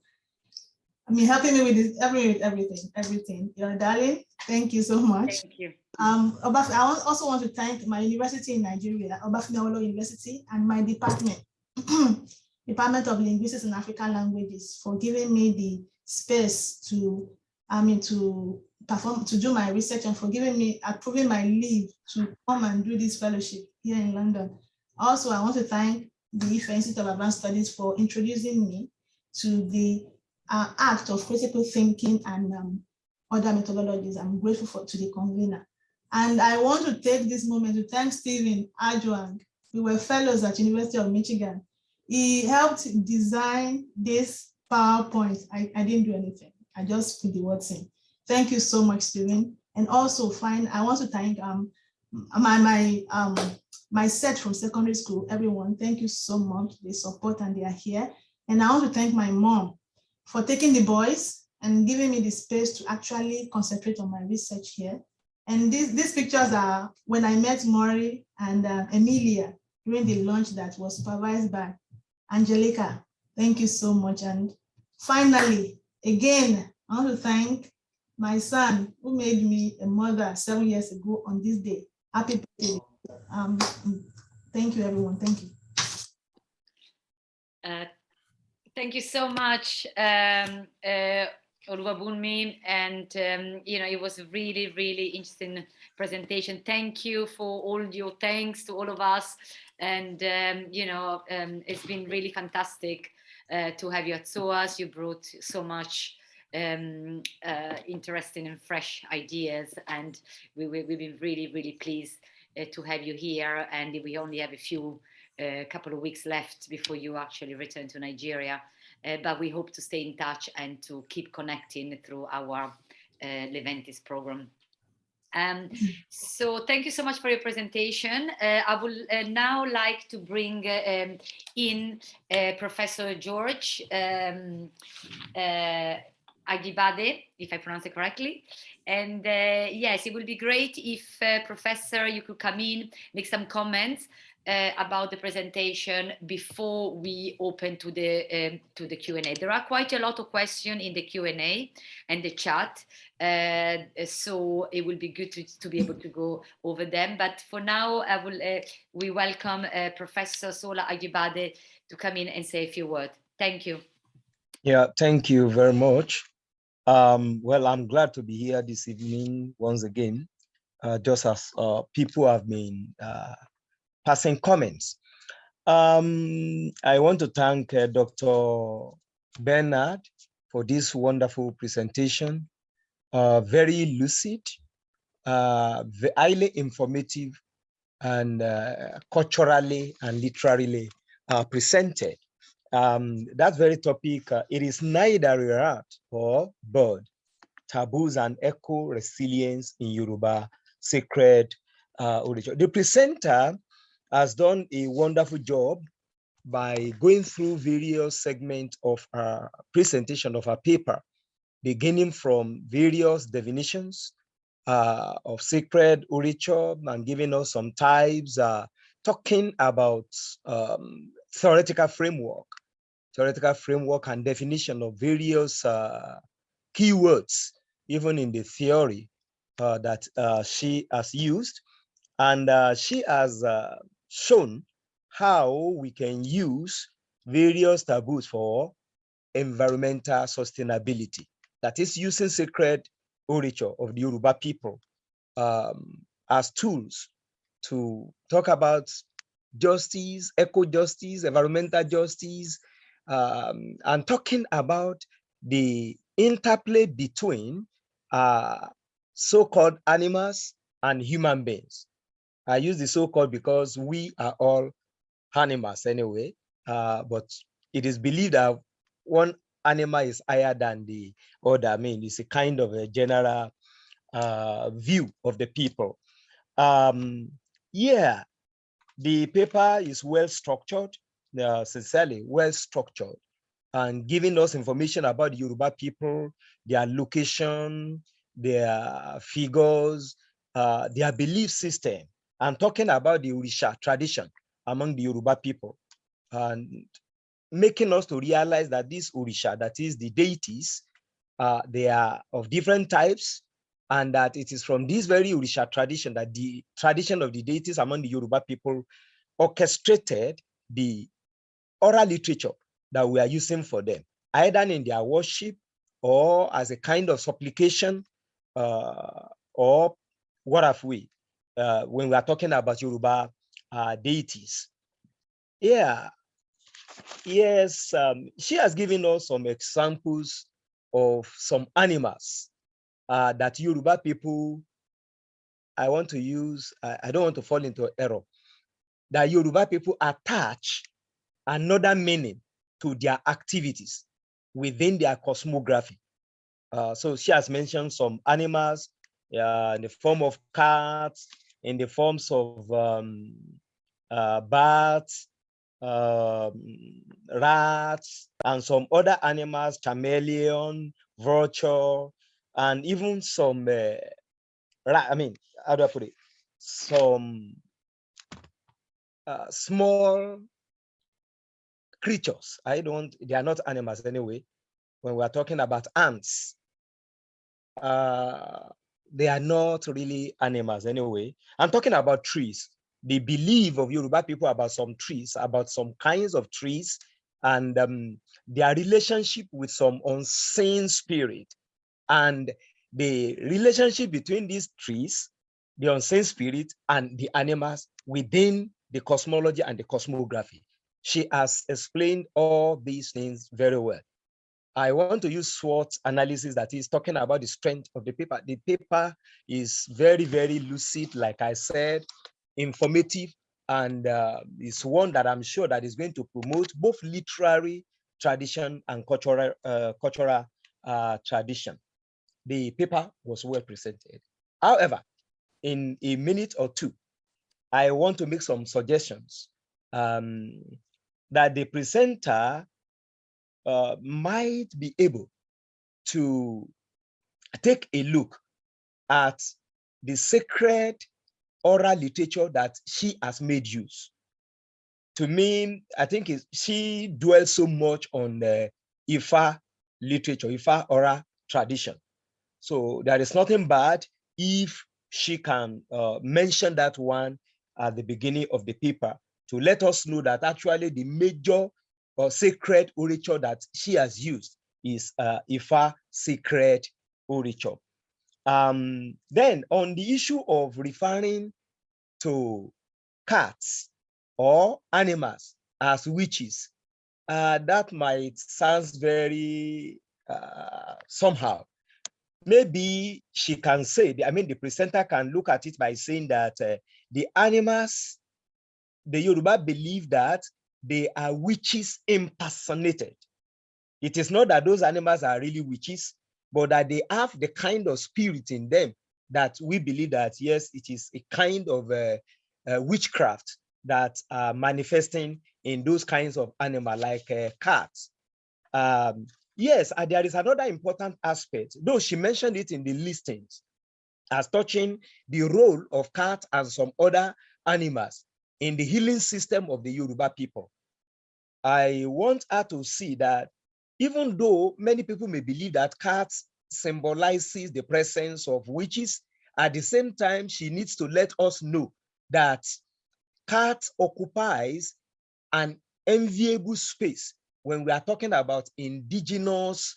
I mean, helping me with this, every, everything, everything. You're a darling. Thank you so much. Thank you. Um, I also want to thank my university in Nigeria, Obafemi University, and my department, Department of Linguistics and African Languages, for giving me the space to, I mean, to perform, to do my research and for giving me, approving my leave to come and do this fellowship here in London. Also, I want to thank the Institute of Advanced Studies for introducing me to the uh, act of critical thinking and um, other methodologies. I'm grateful for, to the convener. And I want to take this moment to thank Stephen Adjuang. We were fellows at University of Michigan. He helped design this PowerPoint. I, I didn't do anything. I just put the words in. Thank you so much, Stephen. And also, fine, I want to thank um, my my um, my set from secondary school, everyone. Thank you so much. They support and they are here. And I want to thank my mom for taking the boys and giving me the space to actually concentrate on my research here. And these, these pictures are when I met Maury and uh, Emilia during the launch that was supervised by Angelica. Thank you so much. And finally, again, I want to thank my son who made me a mother seven years ago on this day. Happy. Um, thank you, everyone. Thank you. Uh, Thank you so much, um, uh, and um, you know it was a really, really interesting presentation. Thank you for all your thanks to all of us, and um, you know um, it's been really fantastic uh, to have you at SOAS. You brought so much um, uh, interesting and fresh ideas, and we, we, have been really, really pleased uh, to have you here. And we only have a few a couple of weeks left before you actually return to Nigeria. Uh, but we hope to stay in touch and to keep connecting through our uh, Leventis program. Um, so thank you so much for your presentation. Uh, I would uh, now like to bring uh, um, in uh, Professor George um, uh, Ajibade, if I pronounce it correctly. And uh, yes, it would be great if Professor, you could come in, make some comments uh, about the presentation before we open to the um, to the Q&A. There are quite a lot of questions in the Q&A and the chat, uh, so it will be good to, to be able to go over them. But for now, I will uh, we welcome uh, Professor Sola Ajibade to come in and say a few words. Thank you. Yeah, thank you very much. Um, well, I'm glad to be here this evening once again, uh, just as uh, people have been passing comments. Um, I want to thank uh, Dr. Bernard for this wonderful presentation, uh, very lucid, uh, highly informative, and uh, culturally and literally uh, presented. Um, that very topic, uh, it is neither art or bird, taboos and eco resilience in Yoruba sacred uh, The presenter has done a wonderful job by going through various segments of our presentation of our paper, beginning from various definitions uh, of sacred orature and giving us some types, uh, talking about um, theoretical framework, theoretical framework and definition of various uh, keywords, even in the theory uh, that uh, she has used. And uh, she has shown how we can use various taboos for environmental sustainability. That is using sacred orature of the Yoruba people um, as tools to talk about justice, eco-justice, environmental justice, um, and talking about the interplay between uh, so-called animals and human beings. I use the so-called because we are all animals anyway, uh, but it is believed that one animal is higher than the other. I mean, it's a kind of a general uh, view of the people. Um, yeah, the paper is well structured, uh, sincerely well structured, and giving us information about the Yoruba people, their location, their figures, uh, their belief system, I'm talking about the Orisha tradition among the Yoruba people and making us to realize that this Orisha, that is the deities, uh, they are of different types and that it is from this very Orisha tradition that the tradition of the deities among the Yoruba people orchestrated the oral literature that we are using for them, either in their worship or as a kind of supplication uh, or what have we, uh, when we are talking about Yoruba uh, deities. Yeah, yes, um, she has given us some examples of some animals uh, that Yoruba people, I want to use, I, I don't want to fall into error, that Yoruba people attach another meaning to their activities within their cosmography. Uh, so she has mentioned some animals uh, in the form of cats, in the forms of um, uh, bats, um, rats, and some other animals, chameleon, vulture, and even some, uh, I mean, how do I put it? Some uh, small creatures. I don't, they are not animals anyway. When we are talking about ants, uh, they are not really animals anyway. I'm talking about trees. The belief of Yoruba people about some trees, about some kinds of trees and um, their relationship with some unseen spirit and the relationship between these trees, the unseen spirit and the animals within the cosmology and the cosmography. She has explained all these things very well. I want to use SWOT analysis that is talking about the strength of the paper. The paper is very, very lucid, like I said, informative, and uh, it's one that I'm sure that is going to promote both literary tradition and cultural, uh, cultural uh, tradition. The paper was well presented. However, in a minute or two, I want to make some suggestions um, that the presenter uh, might be able to take a look at the sacred oral literature that she has made use. To me, I think she dwells so much on the Ifa literature, Ifa oral tradition. So there is nothing bad if she can uh, mention that one at the beginning of the paper to let us know that actually the major or sacred orature that she has used is uh, Ifa sacred orature. Um, then on the issue of referring to cats or animals as witches, uh, that might sound very uh, somehow. Maybe she can say, I mean, the presenter can look at it by saying that uh, the animals, the Yoruba believe that they are witches impersonated. It is not that those animals are really witches, but that they have the kind of spirit in them that we believe that, yes, it is a kind of uh, uh, witchcraft that are manifesting in those kinds of animal like uh, cats. Um, yes, there is another important aspect, though she mentioned it in the listings, as touching the role of cats and some other animals in the healing system of the Yoruba people. I want her to see that even though many people may believe that cats symbolizes the presence of witches, at the same time, she needs to let us know that cat occupies an enviable space when we are talking about indigenous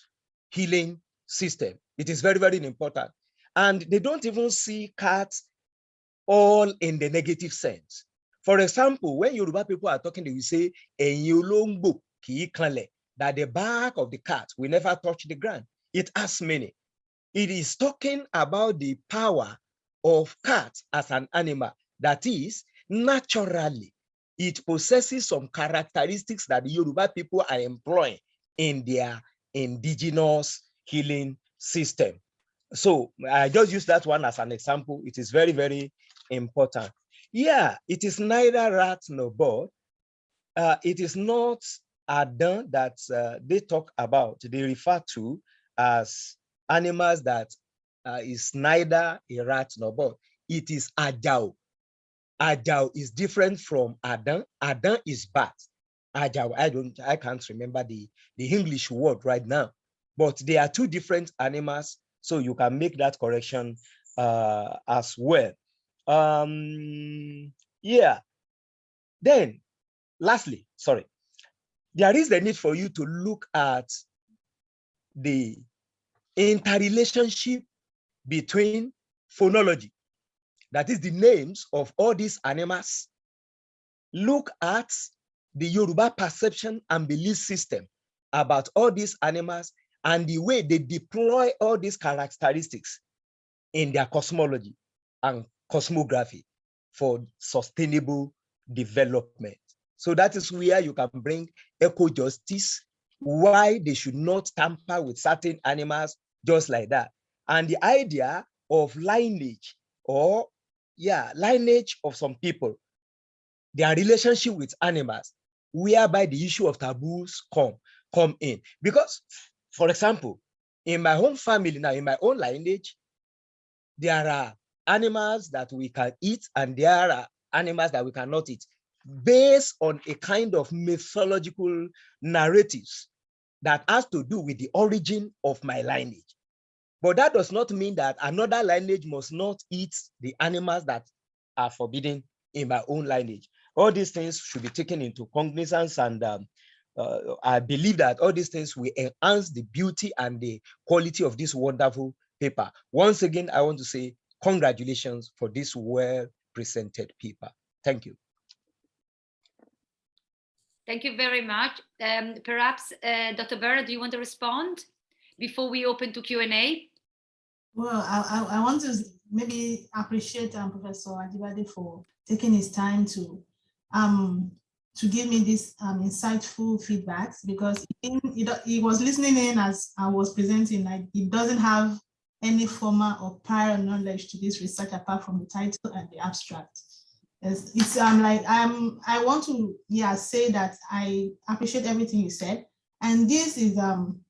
healing system. It is very, very important. And they don't even see cats all in the negative sense. For example, when Yoruba people are talking, they will say, that the back of the cat will never touch the ground. It has meaning. It is talking about the power of cat as an animal. That is, naturally, it possesses some characteristics that the Yoruba people are employing in their indigenous healing system. So I just use that one as an example. It is very, very important. Yeah, it is neither rat nor bird. Uh, it is not Adam that uh, they talk about, they refer to as animals that uh, is neither a rat nor bird. It is Ajao. Ajao is different from Adam. Adam is bat. Ajao, I don't, I can't remember the, the English word right now, but they are two different animals. So you can make that correction uh, as well. Um, yeah. Then, lastly, sorry, there is the need for you to look at the interrelationship between phonology, that is the names of all these animals. Look at the Yoruba perception and belief system about all these animals and the way they deploy all these characteristics in their cosmology and cosmography for sustainable development. So that is where you can bring eco-justice, why they should not tamper with certain animals just like that. And the idea of lineage or yeah, lineage of some people, their relationship with animals, whereby the issue of taboos come, come in. Because, for example, in my own family now, in my own lineage, there are animals that we can eat and there are animals that we cannot eat based on a kind of mythological narratives that has to do with the origin of my lineage. But that does not mean that another lineage must not eat the animals that are forbidden in my own lineage. All these things should be taken into cognizance and um, uh, I believe that all these things will enhance the beauty and the quality of this wonderful paper. Once again, I want to say congratulations for this well presented paper. Thank you. Thank you very much. Um, perhaps, uh, Dr. Berra, do you want to respond before we open to Q&A? Well, I, I, I, want to maybe appreciate um, Professor Ajibade for taking his time to um, to give me this um, insightful feedbacks because he, he, was listening in as I was presenting, like he doesn't have any former or prior knowledge to this research apart from the title and the abstract. It's, it's um like I'm I want to yeah say that I appreciate everything you said and this is um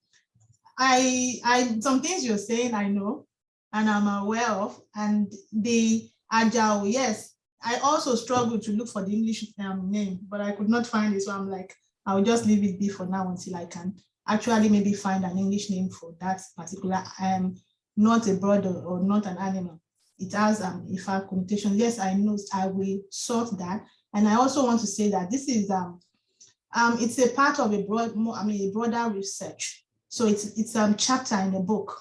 I I some things you're saying I know and I'm aware of and the Ajao yes I also struggled to look for the English um, name but I could not find it so I'm like I'll just leave it be for now until I can actually maybe find an English name for that particular um not a bird or, or not an animal it has um, IFA connotation. Yes, I know I will sort that. And I also want to say that this is um, um, it's a part of a broad, more, I mean, a broader research. So it's it's a um, chapter in the book.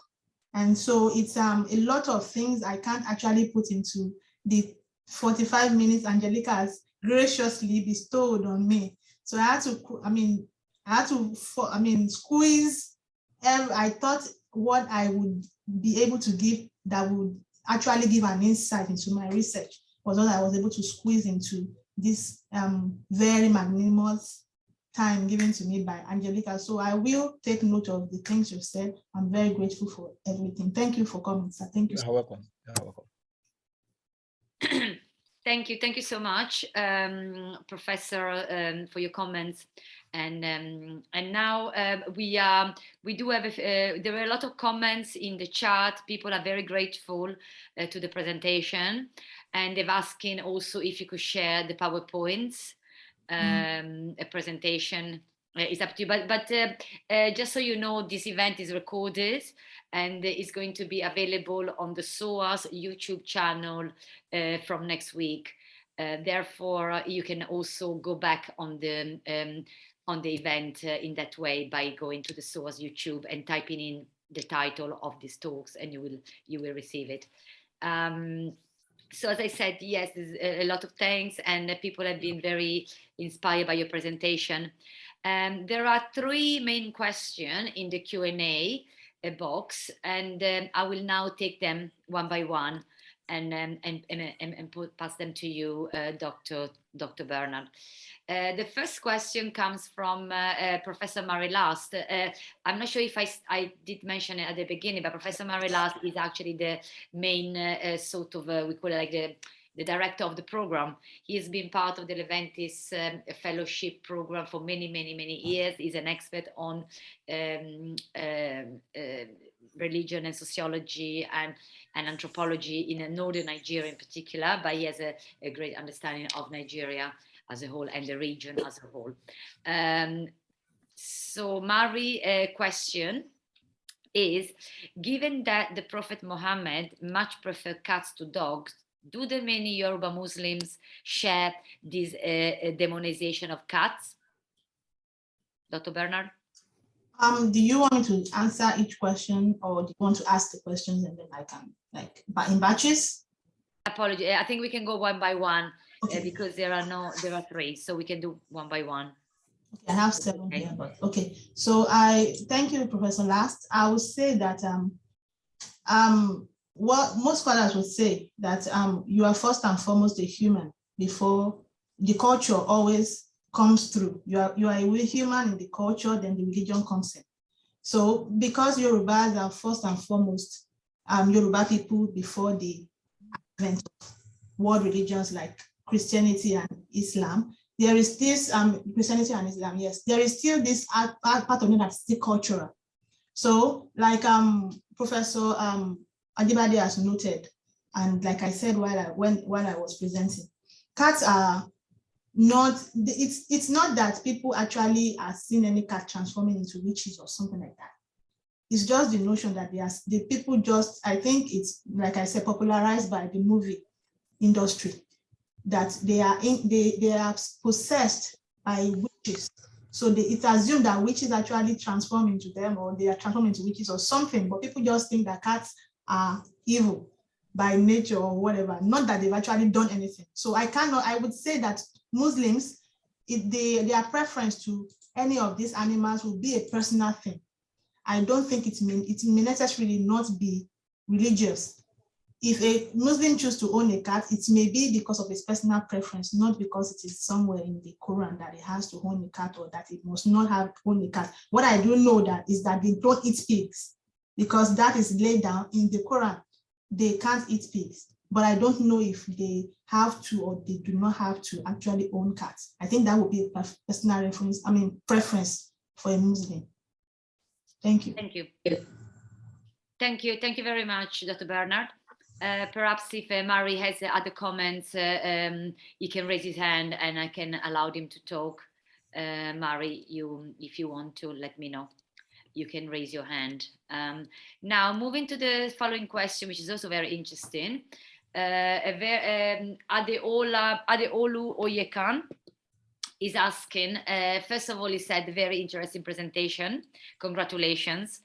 And so it's um, a lot of things I can't actually put into the 45 minutes Angelica has graciously bestowed on me. So I had to, I mean, I had to, I mean, squeeze, I thought what I would be able to give that would actually give an insight into my research was what I was able to squeeze into this um, very magnanimous time given to me by Angelica. So I will take note of the things you said. I'm very grateful for everything. Thank you for coming, sir. Thank you. You're welcome. You're welcome. Thank you. Thank you so much, um, Professor, um, for your comments. And um, and now uh, we um, we do have a, uh, there are a lot of comments in the chat. People are very grateful uh, to the presentation, and they've asking also if you could share the powerpoints mm. a presentation. Uh, it's up to you, but but uh, uh, just so you know, this event is recorded and is going to be available on the SOAS YouTube channel from next week. Uh, therefore, you can also go back on the um, on the event uh, in that way by going to the SOAS YouTube and typing in the title of these talks and you will you will receive it. Um, so as I said, yes, there's a lot of thanks and people have been very inspired by your presentation. Um, there are three main questions in the Q&A uh, box and um, I will now take them one by one and, um, and, and, and, and pass them to you, uh, Dr. Dr. Bernard. Uh, the first question comes from uh, uh, Professor Murray Last. Uh, I'm not sure if I, I did mention it at the beginning, but Professor Murray Last is actually the main uh, sort of, we call it like the, the director of the program. He has been part of the Leventis um, fellowship program for many, many, many years. He's an expert on um, uh, religion and sociology and, and anthropology in northern Nigeria in particular, but he has a, a great understanding of Nigeria as a whole and the region as a whole. Um, so Murray, a question is, given that the Prophet Muhammad much preferred cats to dogs, do the many Yoruba Muslims share this uh, demonization of cats? Dr. Bernard? Um, do you want me to answer each question or do you want to ask the questions and then I can like but in batches? Apology, I think we can go one by one uh, okay. uh, because there are no there are three, so we can do one by one. Okay, I have seven okay. here, but okay. So I thank you, Professor Last. I would say that um um what most scholars would say that um you are first and foremost a human before the culture always comes through. You are, you are a human in the culture, then the religion comes in. So because Yorubas are first and foremost um, Yoruba people before the advent of world religions like Christianity and Islam, there is this um, Christianity and Islam, yes, there is still this part of me that's still cultural. So like um, Professor um, Ajibade has noted, and like I said while I, when, while I was presenting, cats are not it's it's not that people actually are seeing any cat transforming into witches or something like that. It's just the notion that they are the people just i think it's like i said popularized by the movie industry that they are in they they are possessed by witches. So they, it's assumed that witches actually transform into them or they are transformed into witches or something, but people just think that cats are evil by nature or whatever, not that they've actually done anything. So I cannot, I would say that Muslims, if they, their preference to any of these animals will be a personal thing. I don't think it may, it may necessarily not be religious. If a Muslim chooses to own a cat, it may be because of his personal preference, not because it is somewhere in the Quran that he has to own a cat or that he must not have own a cat. What I do know that is that they don't eat pigs because that is laid down in the Quran. They can't eat pigs, but I don't know if they have to or they do not have to actually own cats. I think that would be a personal reference, I mean, preference for a Muslim. Thank you. Thank you. Thank you. Thank you very much, Dr. Bernard. Uh, perhaps if uh, has uh, other comments, uh, um, he can raise his hand and I can allow him to talk. Uh, Murray, you, if you want to, let me know. You can raise your hand. Um, now, moving to the following question, which is also very interesting. Uh, um, Adeola, Adeolu Oyekan is asking, uh, first of all, he said, very interesting presentation. Congratulations.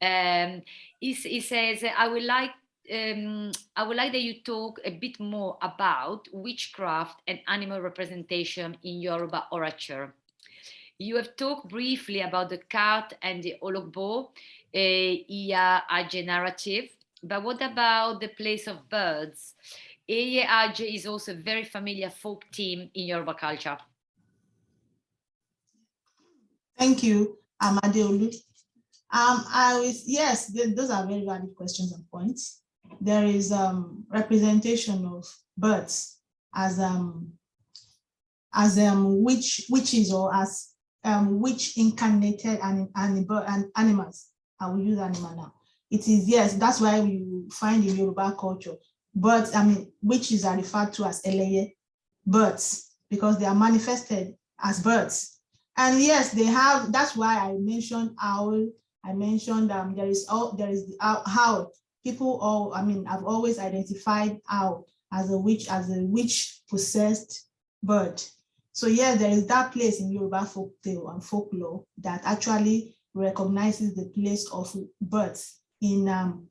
Um, he, he says, I would like um, I would like that you talk a bit more about witchcraft and animal representation in Yoruba orature. You have talked briefly about the cat and the ologbo, uh, Iya Aje narrative, but what about the place of birds? Aje is also a very familiar folk team in Yoruba culture. Thank you, Amadeolu. Um, I was, yes, those are very valid questions and points. There is um, representation of birds as um, as um, witch, witches or as um, witch incarnated and, and, and animals. I will use animal now. It is, yes, that's why we find in Yoruba culture. But I mean, witches are referred to as eleye, birds, because they are manifested as birds. And yes, they have, that's why I mentioned owl, I mentioned um, there is all there is the how people all I mean I've always identified owl as a witch as a witch possessed bird. So yeah, there is that place in Yoruba folk tale and folklore that actually recognizes the place of birds in um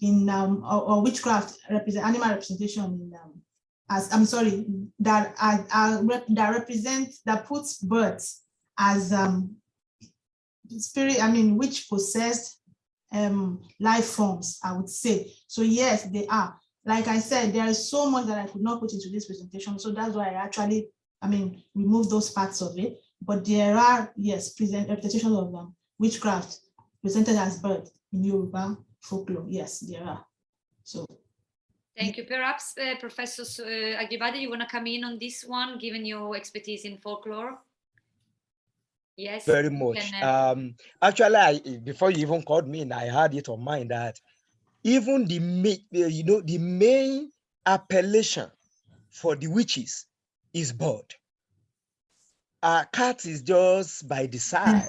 in um or, or witchcraft represent animal representation in um as I'm sorry that uh, uh, rep, that represents that puts birds as um spirit, I mean, which possessed um, life forms, I would say. So yes, they are. Like I said, there is so much that I could not put into this presentation. So that's why I actually, I mean, remove those parts of it. But there are, yes, present representations of um, witchcraft presented as bird in Yoruba folklore. Yes, there are. So. Thank you. Perhaps uh, Professor uh, Ajibade, you want to come in on this one, given your expertise in folklore? Yes. Very much. Can, uh, um, actually, I, before you even called me, in, I had it on mind that even the main, you know, the main appellation for the witches is bird. Uh, cat is just by the side.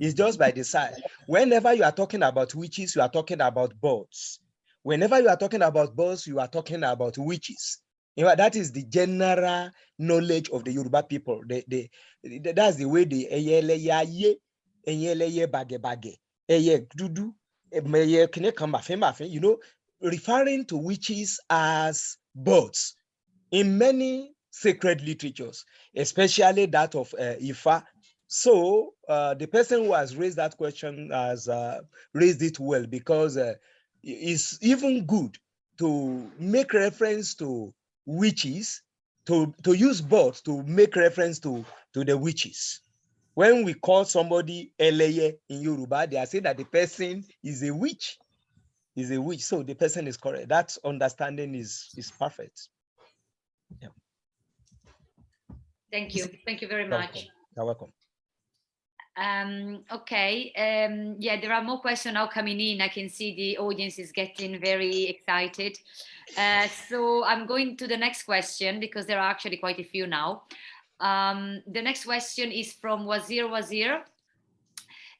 It's just by the side. Whenever you are talking about witches, you are talking about birds. Whenever you are talking about birds, you are talking about witches. You know, that is the general knowledge of the Yoruba people. They, they, that's the way they eyeleye eyeleye bage bage eye dudu eye kine kan. You know, referring to witches as birds in many sacred literatures, especially that of uh, Ifa. So uh, the person who has raised that question has uh, raised it well because uh, it's even good to make reference to witches to, to use both to make reference to, to the witches. When we call somebody Eleye in Yoruba, they are saying that the person is a witch, is a witch. So the person is correct. That understanding is, is perfect. Yeah. Thank you. Thank you very much. You're welcome. Um, okay, um, yeah, there are more questions now coming in. I can see the audience is getting very excited. Uh, so I'm going to the next question because there are actually quite a few now. Um, the next question is from Wazir Wazir.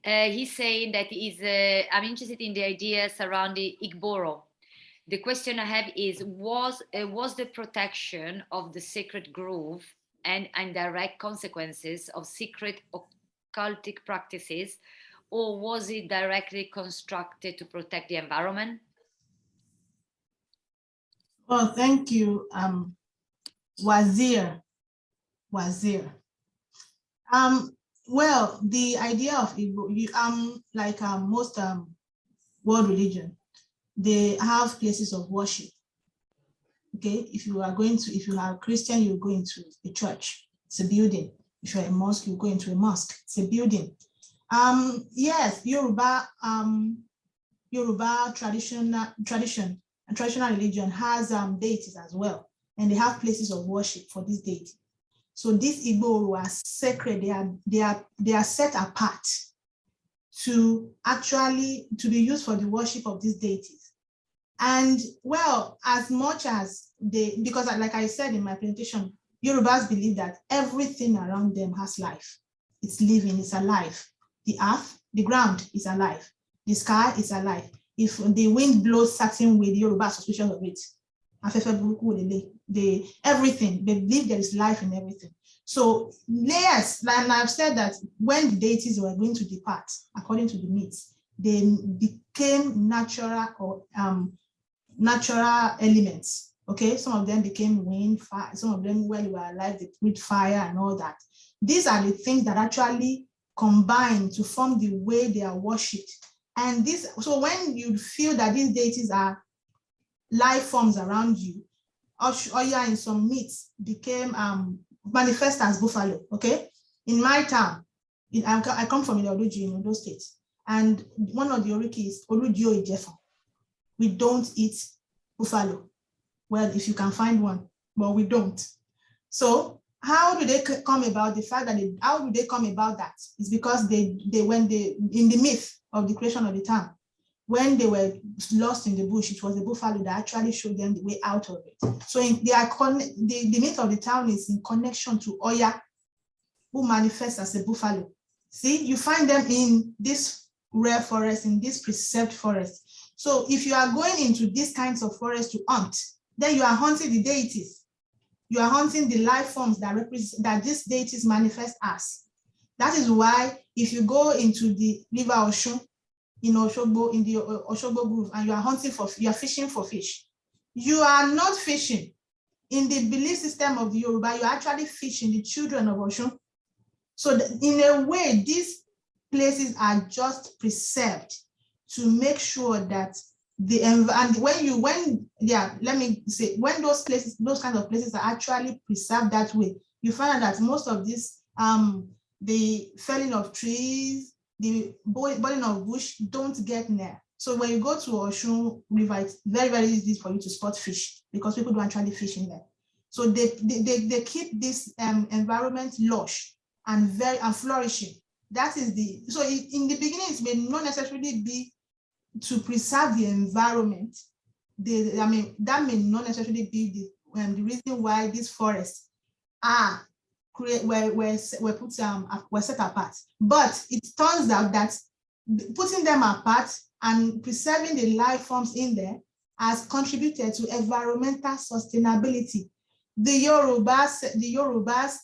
Uh, he's saying that he's, uh, I'm interested in the idea surrounding Igboro. The question I have is, was, uh, was the protection of the sacred grove and indirect consequences of secret occultic practices, or was it directly constructed to protect the environment? Well, thank you, um, Wazir. Wazir. Um, well, the idea of Igbo, you, um, like um, most um, world religion, they have places of worship. Okay, if you are going to, if you are a Christian, you go into a church, it's a building. If you're a mosque, you go into a mosque, it's a building. Um, yes, Yoruba, um, Yoruba traditional tradition, and traditional religion has um, deities as well, and they have places of worship for this deity. So these Igbo are sacred, they are, they are, they are set apart to actually, to be used for the worship of these deities. And well, as much as they, because like I said in my presentation, Yorubas believe that everything around them has life. It's living, it's alive. The earth, the ground is alive. The sky is alive. If the wind blows certain way, the Yoruba suspicion of it. They, everything, they believe there is life in everything. So yes, and I've said that when the deities were going to depart, according to the myths, they became natural or um, natural elements. Okay, some of them became wind, fire, some of them when they were alive, they breathed fire and all that. These are the things that actually combine to form the way they are worshipped. And this, so when you feel that these deities are life forms around you, Oya in some myths became um, manifest as buffalo, okay? In my town, in, I, come from Iloduji in Ondo State, and one of the oriki is Oludio Ijefa. We don't eat buffalo. Well, if you can find one, but we don't. So how do they come about the fact that they, how do they come about that? It's because they, they when they, in the myth of the creation of the town, when they were lost in the bush, it was the buffalo that actually showed them the way out of it. So in, they are the, the myth of the town is in connection to Oya, who manifests as a buffalo. See, you find them in this rare forest, in this preserved forest. So if you are going into these kinds of forests to hunt, then you are hunting the deities. You are hunting the life forms that represent that these deities manifest as. That is why if you go into the river Osun, in Oshogbo, in the Oshogbo group, and you are hunting for, you are fishing for fish. You are not fishing. In the belief system of the Yoruba, you are actually fishing the children of Osun. So in a way, these places are just preserved to make sure that the and when you when yeah let me say when those places those kind of places are actually preserved that way you find out that most of this um the felling of trees the burning of bush don't get near. So when you go to Osun River, it's very, very easy for you to spot fish because people don't actually fish in there. So they, they, they, they keep this um, environment lush and very and flourishing. That is the, so in the beginning, it may not necessarily be to preserve the environment. The, I mean, that may not necessarily be the, um, the reason why these forests are create were, were, were put um were set apart. But it turns out that putting them apart and preserving the life forms in there has contributed to environmental sustainability. The Yorubas, the Yorubas,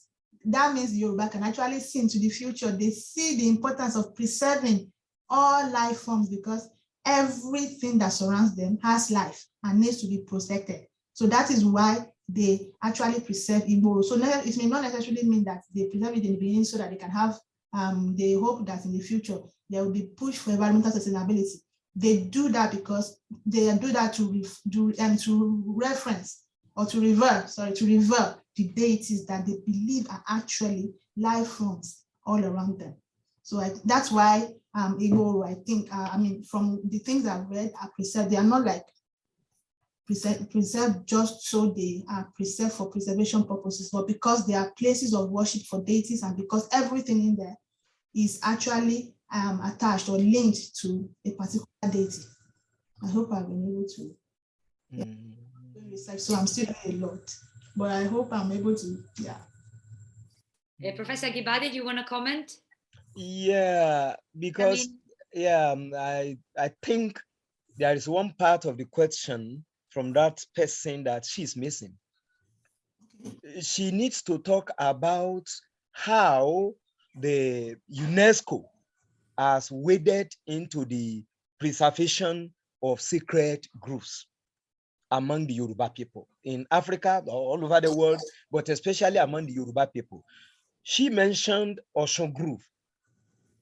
that means the Yoruba can actually see into the future. They see the importance of preserving all life forms because everything that surrounds them has life and needs to be protected. So that is why they actually preserve Igbo. So it may not necessarily mean that they preserve it in the beginning so that they can have, um, they hope that in the future there will be push for environmental sustainability. They do that because they do that to do and um, to reference or to revert, sorry, to revert the deities that they believe are actually life forms all around them. So I, that's why um, Igbo, I think, uh, I mean, from the things I've read are preserved, they are not like preserved just so they are preserved for preservation purposes, but because they are places of worship for deities and because everything in there is actually um, attached or linked to a particular deity. I hope I've been able to yeah, mm. research. So I'm still doing a lot, but I hope I'm able to, yeah. Uh, Professor Ajibade, do you want to comment? Yeah, because I mean, yeah, um, I I think there is one part of the question from that person that she's missing. She needs to talk about how the UNESCO has waded into the preservation of secret groves among the Yoruba people in Africa, all over the world, but especially among the Yoruba people. She mentioned Osun Grove.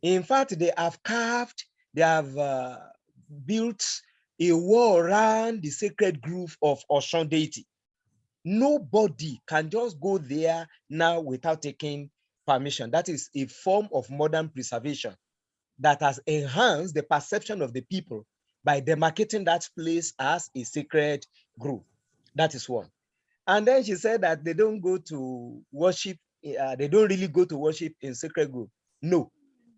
In fact, they have carved, they have uh, built a wall around the sacred grove of Osun deity. Nobody can just go there now without taking permission. That is a form of modern preservation that has enhanced the perception of the people by demarcating that place as a sacred grove. That is one. And then she said that they don't go to worship, uh, they don't really go to worship in sacred grove. No,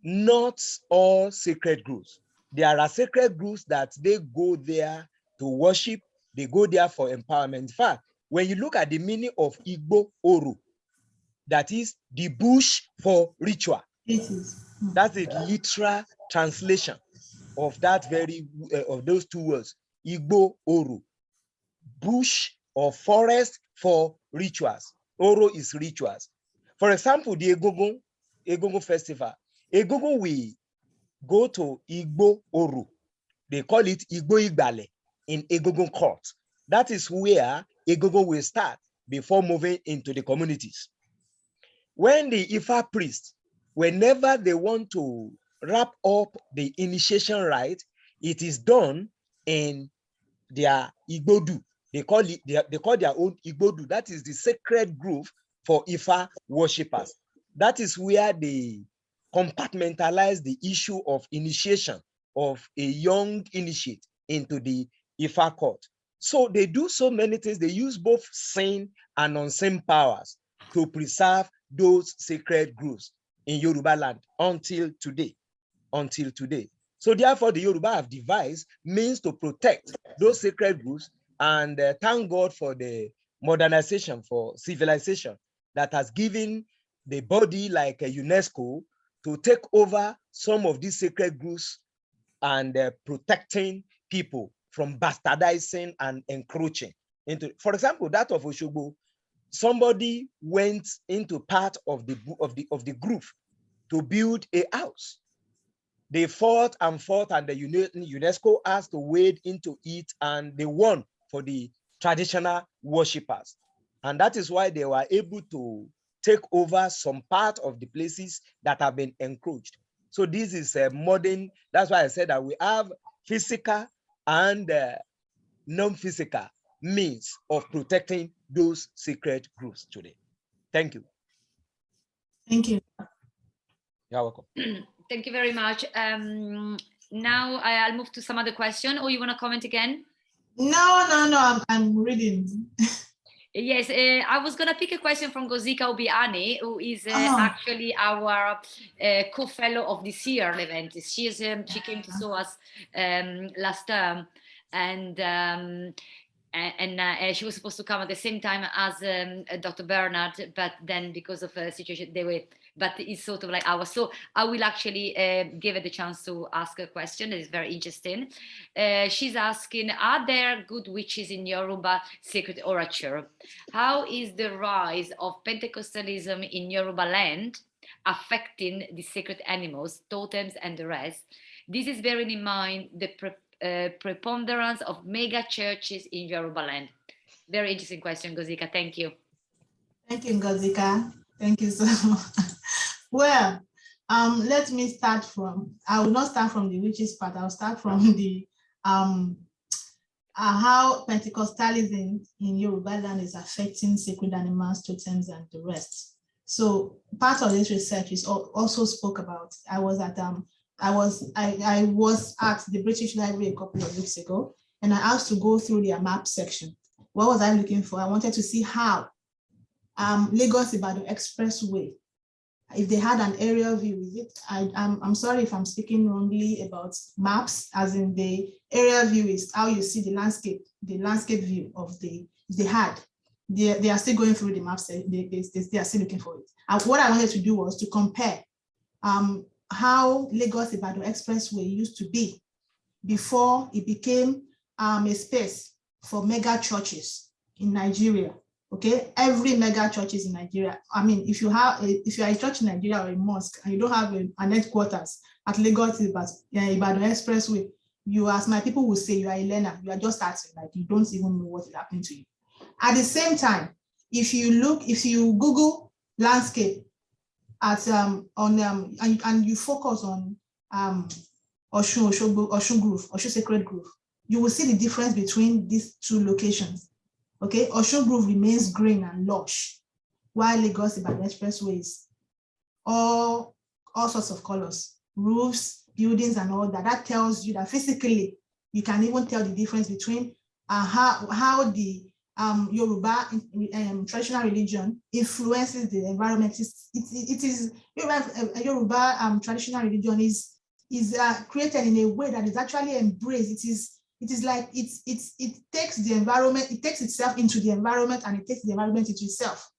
not all sacred groups. There are sacred groups that they go there to worship, they go there for empowerment. In fact, when you look at the meaning of Igbo Oru, that is the bush for ritual. That's a literal translation of that very uh, of those two words, Igbo Oru, bush or forest for rituals. Oro is rituals. For example, the Egungun, Egungun festival. Egungun we go to Igbo Oru. They call it Igbo Igbale in Egungun court. That is where Egungun will start before moving into the communities. When the Ifa priest, whenever they want to wrap up the initiation rite, it is done in their Igbodu. They call it they, they call their own Igbodu. That is the sacred grove for Ifa worshippers. That is where they compartmentalize the issue of initiation of a young initiate into the Ifa court. So they do so many things. They use both sane and unseen powers to preserve those sacred groves in Yoruba land until today, until today. So therefore the Yoruba have devised means to protect those sacred groves and uh, thank God for the modernization, for civilization that has given the body like a UNESCO to take over some of these sacred groves and uh, protecting people from bastardizing and encroaching into, for example, that of Oshogbo, somebody went into part of the of the of the groove to build a house. They fought and fought, and the UNESCO asked to wade into it, and they won for the traditional worshippers. And that is why they were able to take over some part of the places that have been encroached. So this is a modern, that's why I said that we have physical and uh, non-physical means of protecting those secret groups today. Thank you. Thank you. You're welcome. Thank you very much. Um, now I'll move to some other question or you want to comment again? No, no, no, I'm, I'm reading. Yes, uh, I was going to pick a question from Gozika Obiani, who is uh, oh. actually our uh, co-fellow of this year event. She, is, um, she came to SOAS um, last term and um, and uh, she was supposed to come at the same time as um, Dr. Bernard, but then because of a situation, they were but it's sort of like ours. So I will actually uh, give it the chance to ask a question that is very interesting. Uh, she's asking, are there good witches in Yoruba sacred orature? How is the rise of Pentecostalism in Yoruba land affecting the sacred animals, totems and the rest? This is bearing in mind the pre uh, preponderance of mega churches in Yoruba land. Very interesting question, Gozika. Thank you. Thank you, Gozika. Thank you so much. Well, um, let me start from, I will not start from the witches part, I'll start from the um, uh, how Pentecostalism in Yoruba land is affecting sacred animals, totems, and the rest. So part of this research is also spoke about. I was at um, I was I, I was at the British Library a couple of weeks ago, and I asked to go through their map section. What was I looking for? I wanted to see how um, Lagos Ibadan Expressway if they had an aerial view with it. I, I'm, I'm sorry if I'm speaking wrongly about maps, as in the aerial view is how you see the landscape, the landscape view of the, they had. They, they are still going through the maps, they, they, they are still looking for it. And what I wanted to do was to compare um, how Lagos Ibadan Expressway used to be before it became um, a space for mega churches in Nigeria Okay, every mega churches in Nigeria. I mean, if you have, a, if you are a church in Nigeria or a mosque and you don't have a, an headquarters at Lagos Ibadan Expressway, you, as my people will say, you are a learner. You are just starting, like you don't even know what is happening to you. At the same time, if you look, if you Google landscape at um on um and, and you focus on um Osun Oshogbo, Osun Grove, Osun Sacred Grove, you will see the difference between these two locations. Okay, Osun Grove remains green and lush, while Lagos Ibadan Expressways, all, all sorts of colors, roofs, buildings, and all that. That tells you that physically, you can even tell the difference between uh, how, how the um, Yoruba um, traditional religion influences the environment. It's, it, it is Yoruba, uh, Yoruba um, traditional religion is is uh, created in a way that is actually embraced. It is it is like it's it's it takes the environment, it takes itself into the environment and it takes the environment into itself.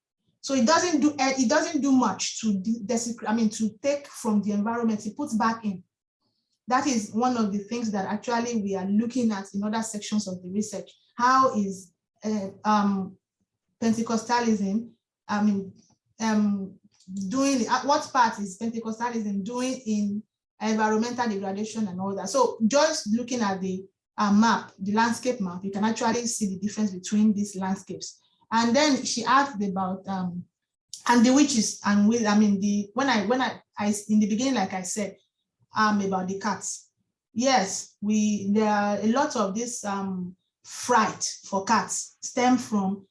So it doesn't do eh, it doesn't do much to desecrate, I mean to take from the environment, it puts back in. That is one of the things that actually we are looking at in other sections of the research. How is uh, um, Pentecostalism, I mean, um, doing, uh, what part is Pentecostalism doing in environmental degradation and all that. So just looking at the uh, map, the landscape map, you can actually see the difference between these landscapes. And then she asked about um, and the witches and with I mean the when I when I, I in the beginning, like I said, um about the cats. Yes, we there are a lot of this um fright for cats stem from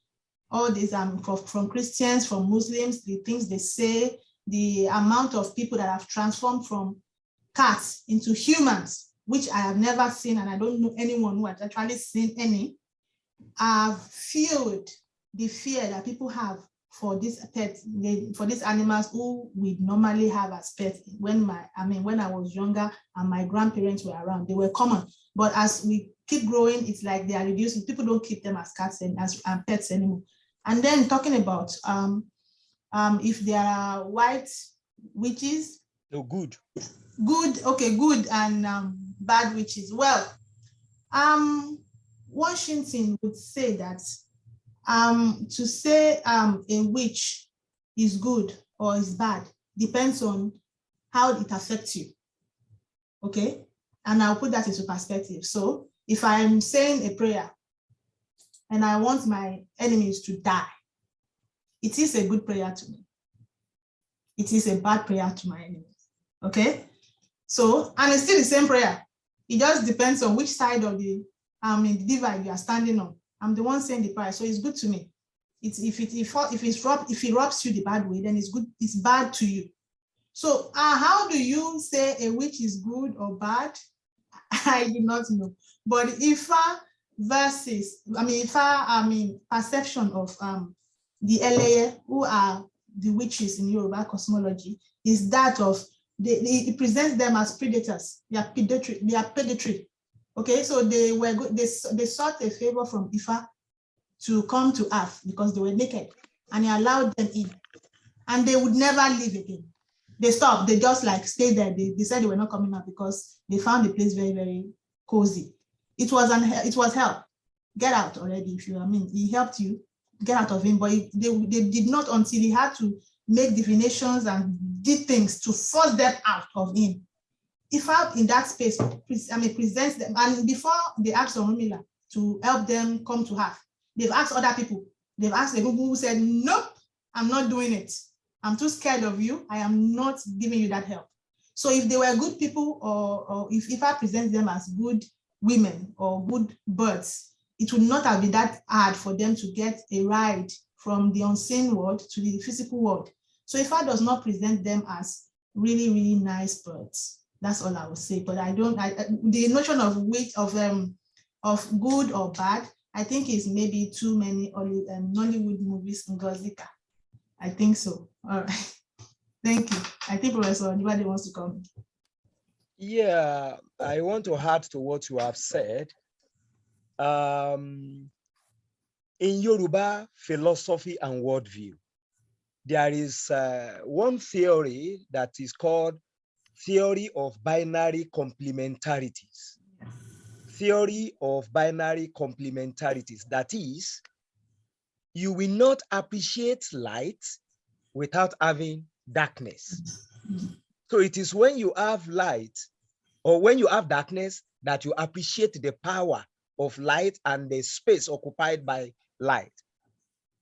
all these um from, from Christians, from Muslims, the things they say, the amount of people that have transformed from cats into humans, which I have never seen, and I don't know anyone who has actually seen any, have fueled the fear that people have for these pets, for these animals who we normally have as pets. When my, I mean, when I was younger and my grandparents were around, they were common. But as we keep growing, it's like they are reducing. People don't keep them as cats and as um, pets anymore. And then talking about um, um, if there are white witches. No, good good okay good and um, bad witches well. Um washington would say that um to say um a witch is good or is bad depends on how it affects you. Okay? And i'll put that into perspective. So if i'm saying a prayer and i want my enemies to die it is a good prayer to me. It is a bad prayer to my enemies. Okay? So, and it's still the same prayer. It just depends on which side of the um the divide you are standing on. I'm the one saying the price, so it's good to me. It's if it if if it's rob if it robs you the bad way, then it's good. It's bad to you. So, uh, how do you say a witch is good or bad? I do not know. But if versus, I mean, if I mean perception of um the LA who are the witches in Yoruba cosmology is that of they, they, it presents them as predators. They are predatory. They are predatory. Okay, so they were they they sought a favor from Ifa to come to Earth because they were naked, and he allowed them in, and they would never leave again. They stopped. They just like stayed there. They, they said they were not coming out because they found the place very very cozy. It was an it was help. Get out already if you. I mean, he helped you get out of him, but they they did not until he had to make divinations and did things to force them out of him. If out in that space, I mean, presents them, and before they asked Orunmila to help them come to her, they've asked other people. They've asked the people who said, nope, I'm not doing it. I'm too scared of you. I am not giving you that help. So if they were good people or, or if, if I present them as good women or good birds, it would not have been that hard for them to get a ride from the unseen world to the physical world. So if I does not present them as really, really nice birds. That's all I would say. But I don't, I, the notion of which of um of good or bad, I think is maybe too many um, Nollywood movies in Gozika. I think so. All right. Thank you. I think Professor anybody wants to come. Yeah, I want to add to what you have said. Um, in Yoruba philosophy and worldview, there is uh, one theory that is called theory of binary complementarities. Theory of binary complementarities, that is, you will not appreciate light without having darkness. So it is when you have light or when you have darkness that you appreciate the power of light and the space occupied by light.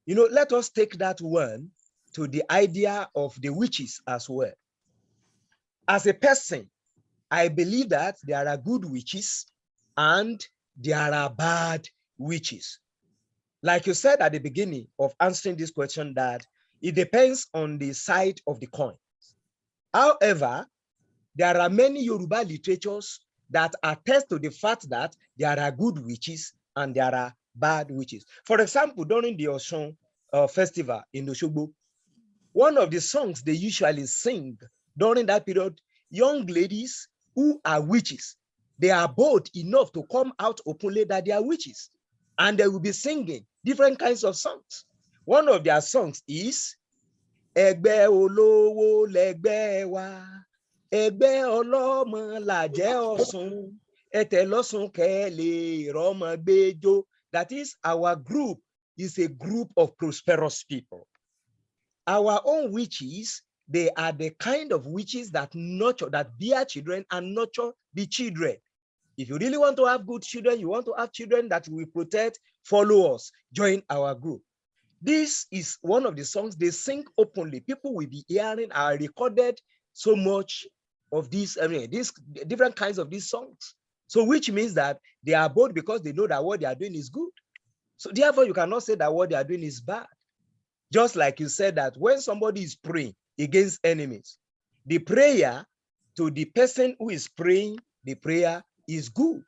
You know, let us take that one to the idea of the witches as well. As a person, I believe that there are good witches and there are bad witches. Like you said at the beginning of answering this question that it depends on the side of the coin. However, there are many Yoruba literatures that attest to the fact that there are good witches and there are bad witches. For example, during the Osun uh, festival in Oshogbo, one of the songs they usually sing during that period, young ladies who are witches, they are bold enough to come out openly that they are witches and they will be singing different kinds of songs. One of their songs is Ẹgbẹ́ olówó lẹgbẹ́ wa, ẹgbẹ́ ọlọ́mọ làjẹ́ ọ̀sùn, ẹtẹ̀ lọ́sùn kẹ́lẹ̀ rọ́mọ gbẹ́jọ́. That is, our group is a group of prosperous people. Our own witches, they are the kind of witches that nurture, that bear children and nurture the children. If you really want to have good children, you want to have children that will protect, follow us, join our group. This is one of the songs they sing openly. People will be hearing, are recorded so much of these, I mean, these different kinds of these songs. So which means that they are bold because they know that what they are doing is good. So therefore, you cannot say that what they are doing is bad. Just like you said that when somebody is praying against enemies, the prayer to the person who is praying, the prayer is good.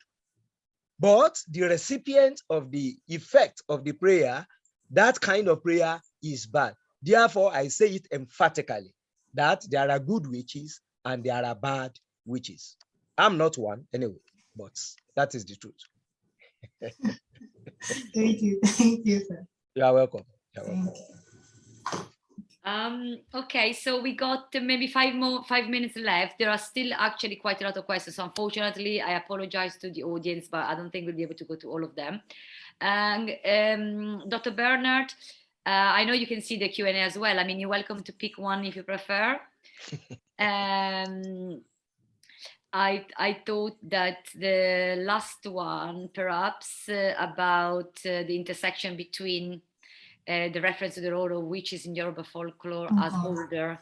But the recipient of the effect of the prayer, that kind of prayer is bad. Therefore, I say it emphatically that there are good witches and there are bad witches. I'm not one anyway, but that is the truth. Thank you. Thank you, sir. You are welcome. You are welcome. Um, okay, so we got uh, maybe five more five minutes left. There are still actually quite a lot of questions. So unfortunately, I apologize to the audience, but I don't think we'll be able to go to all of them. And um, Dr. Bernard, uh, I know you can see the Q&A as well. I mean, you're welcome to pick one if you prefer. um, I, I thought that the last one, perhaps uh, about uh, the intersection between uh, the reference to the role of witches in Yoruba folklore as Mhm. holder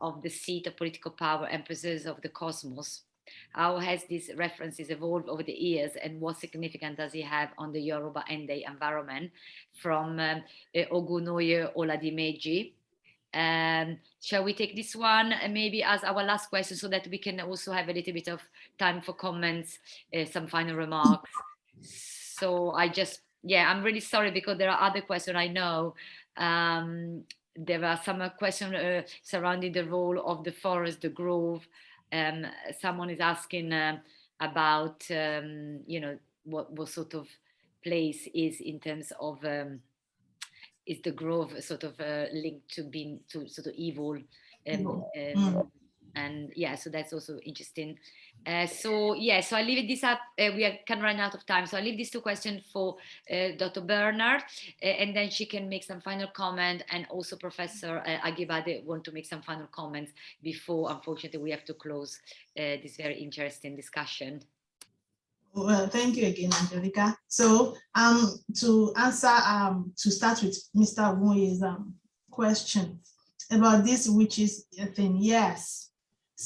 of the seat of political power and of the cosmos. How has this references evolved over the years and what significance does it have on the Yoruba and the environment from um, uh, Ogunoye Oladimeji? Um, shall we take this one uh, maybe as our last question so that we can also have a little bit of time for comments, uh, some final remarks. So I just, yeah, I'm really sorry because there are other questions I know. Um, there are some uh, questions uh, surrounding the role of the forest, the grove. Um, someone is asking um about, um, you know, what, what sort of place is in terms of um, is the grove sort of uh, linked to being to sort of evil Mm. And yeah so that's also interesting uh, so yeah so i leave this up uh, we are of running out of time so i leave these two questions for uh, dr bernard uh, and then she can make some final comment and also professor uh, Ajibade want to make some final comments before unfortunately we have to close uh, this very interesting discussion Well, thank you again, Angelica. So um, to answer, um, to start with Mr. Wuye's um, question about this which witches thing, yes.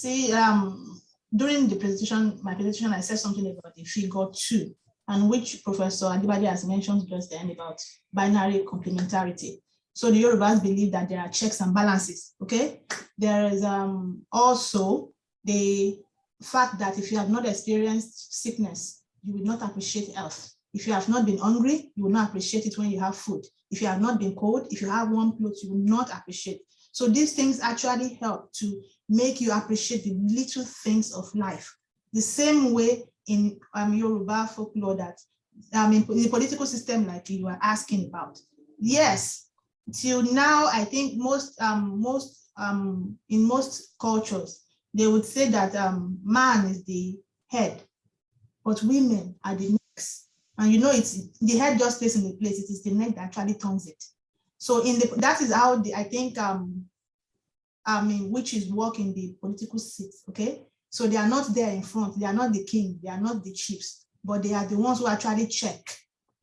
See, um, during the presentation, my presentation, I said something about the figure two, and which Professor Ajibade has mentioned just then about binary complementarity. So the Yorubas believe that there are checks and balances, okay? There is um, also the fact that if you have not experienced sickness, you will not appreciate health. If you have not been hungry, you will not appreciate it when you have food. If you have not been cold, if you have warm clothes, you will not appreciate. So these things actually help to make you appreciate the little things of life. The same way in um, Yoruba folklore that mean, in the political system like you are asking about. Yes, till now, I think most, um, most um, in most cultures, they would say that um, man is the head, but women are the necks. And you know, it's the head just stays in the place. It is the neck that actually turns it. So in the that is how the I think um I mean which is working the political seats. Okay, so they are not there in front. They are not the king. They are not the chiefs, but they are the ones who actually check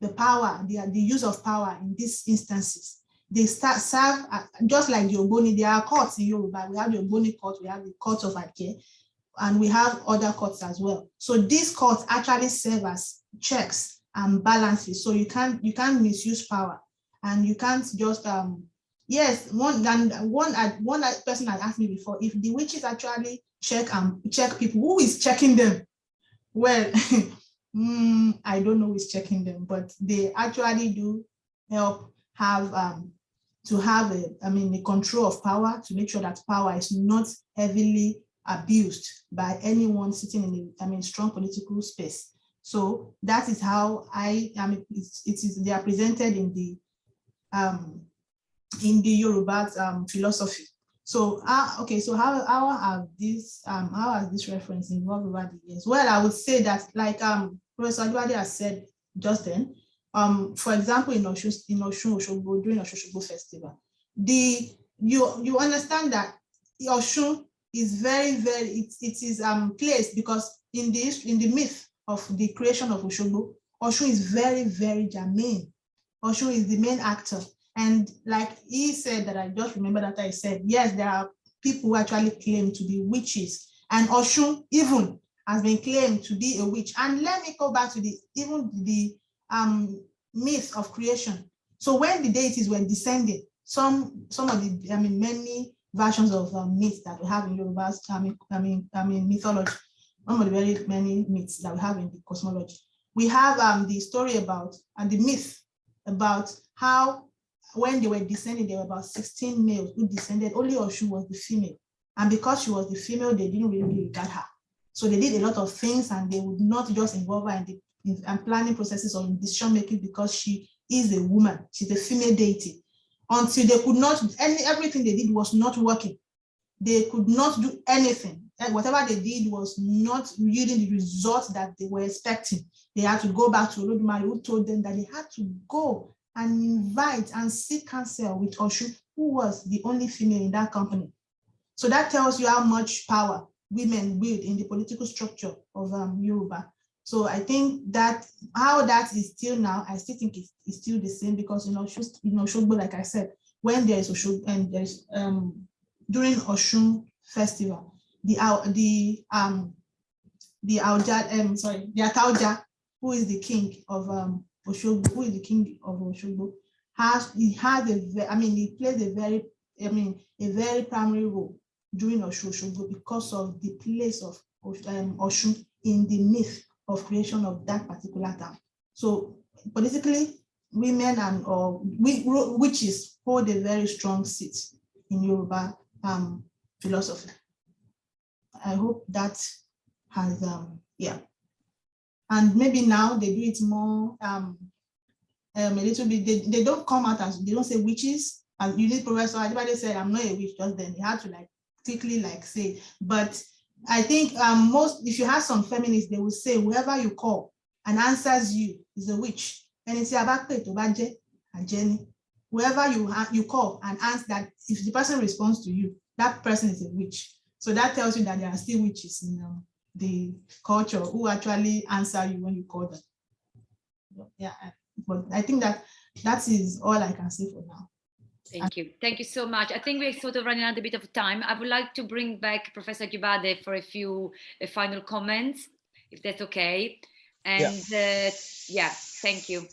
the power, the, the use of power in these instances. They start serve uh, just like the Ogboni. There are courts in Yoruba. We have the Ogboni court. We have the court of Ake, and we have other courts as well. So these courts actually serve as checks and balances. So you can't you can't misuse power, and you can't just um yes one and one one person had asked me before if the witches actually check and check people who is checking them? Well mm, i don't know who's checking them but they actually do help have um to have a i mean the control of power to make sure that power is not heavily abused by anyone sitting in the i mean strong political space. So that is how i i mean it is they are presented in the um in the Yoruba um, philosophy. So, uh, okay, so how, how have this, um, how has this reference evolved over the years? Well, I would say that like um, Professor Ajibade has said just then, um, for example, in Osun, in Osun Oshogbo, during Oshogbo festival, the, you, you understand that Osun is very, very, it, it is um, placed because in the, in the myth of the creation of Oshogbo, Osun is very, very germane. Osun is the main actor. And like he said that I just remember that I said, yes, there are people who actually claim to be witches. And Osun even has been claimed to be a witch. And let me go back to the even the um, myth of creation. So when the deities were descending, some some of the I mean many versions of um, myths that we have in Yoruba, I mean, I mean, I mean mythology, one of the very many myths that we have in the cosmology. We have um, the story about and the myth about how when they were descending, there were about 16 males who descended, only Oshu was the female. And because she was the female, they didn't really regard her. So they did a lot of things and they would not just involve her in the in, planning processes or in decision making because she is a woman, she's a female deity. Until they could not, any everything they did was not working. They could not do anything. And whatever they did was not yielding the results that they were expecting. They had to go back to Olodumare who told them that they had to go and invite and seek counsel with Oshu, who was the only female in that company. So that tells you how much power women wield in the political structure of um, Yoruba. So I think that how that is still now, I still think it's, it's still the same because you know, you know, Shogbo, like I said, when there is Oshu and there is um, during Osun festival, the the um the Auja, um sorry, the Ataoja, who is the king of um Oshogbo, who is the king of Oshogbo, has he has a I mean he plays a very I mean a very primary role during Oshogbo because of the place of um, Osun in the myth of creation of that particular town. So politically, women and or witches hold a very strong seat in Yoruba um, philosophy. I hope that has um yeah and maybe now they do it more um, um, a little bit. They, they don't come out as they don't say witches and you need professor everybody said i'm not a witch just then. They had to like quickly like say. But i think um most if you have some feminists they will say whoever you call and answers you is a witch. And it's about and jenny whoever you you call and ask that if the person responds to you that person is a witch. So that tells you that there are still witches in um, the culture who actually answer you when you call them. Yeah, but I think that that is all I can say for now. Thank you. Thank you so much. I think we're sort of running out a bit of time. I would like to bring back Professor Ajibade for a few uh, final comments, if that's okay. And yeah, uh, yeah thank you.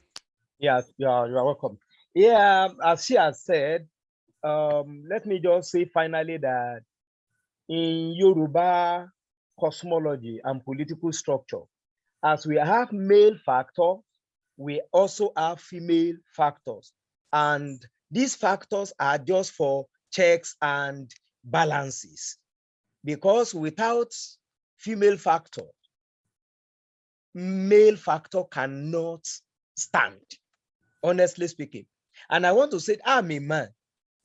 Yes, yeah, you are welcome. Yeah, as she has said, um, let me just say finally that in Yoruba cosmology and political structure. As we have male factors, we also have female factors. And these factors are just for checks and balances. Because without female factor, male factor cannot stand, honestly speaking. And I want to say, I'm a man.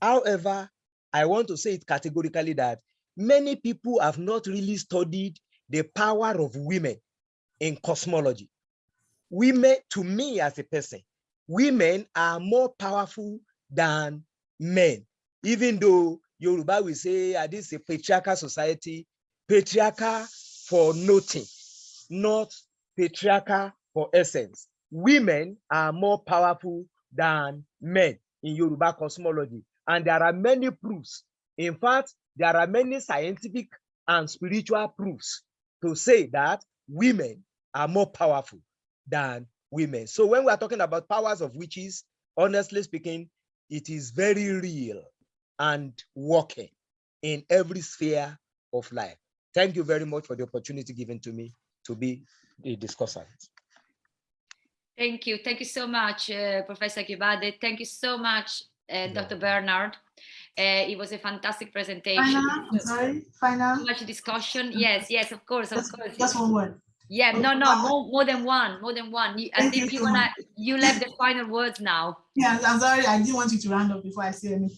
However, I want to say it categorically that many people have not really studied the power of women in cosmology. Women, to me as a person, women are more powerful than men. Even though Yoruba will say, ah, this is a patriarchal society, patriarchal for nothing, not patriarchal for essence. Women are more powerful than men in Yoruba cosmology. And there are many proofs. In fact, there are many scientific and spiritual proofs to say that women are more powerful than women. So when we are talking about powers of witches, honestly speaking, it is very real and working in every sphere of life. Thank you very much for the opportunity given to me to be a discussant. Thank you. Thank you so much, uh, Professor Ajibade. Thank you so much, uh, Dr. Bernard. Uh, it was a fantastic presentation. Final, sorry, final. So much discussion. Yes, yes, of course, of Just, course. just one word. Yeah, no, no, more, more than one, more than one. You, I Thank think you you wanna, you left the final words now. Yeah, I'm sorry, I didn't want you to round up before I say any.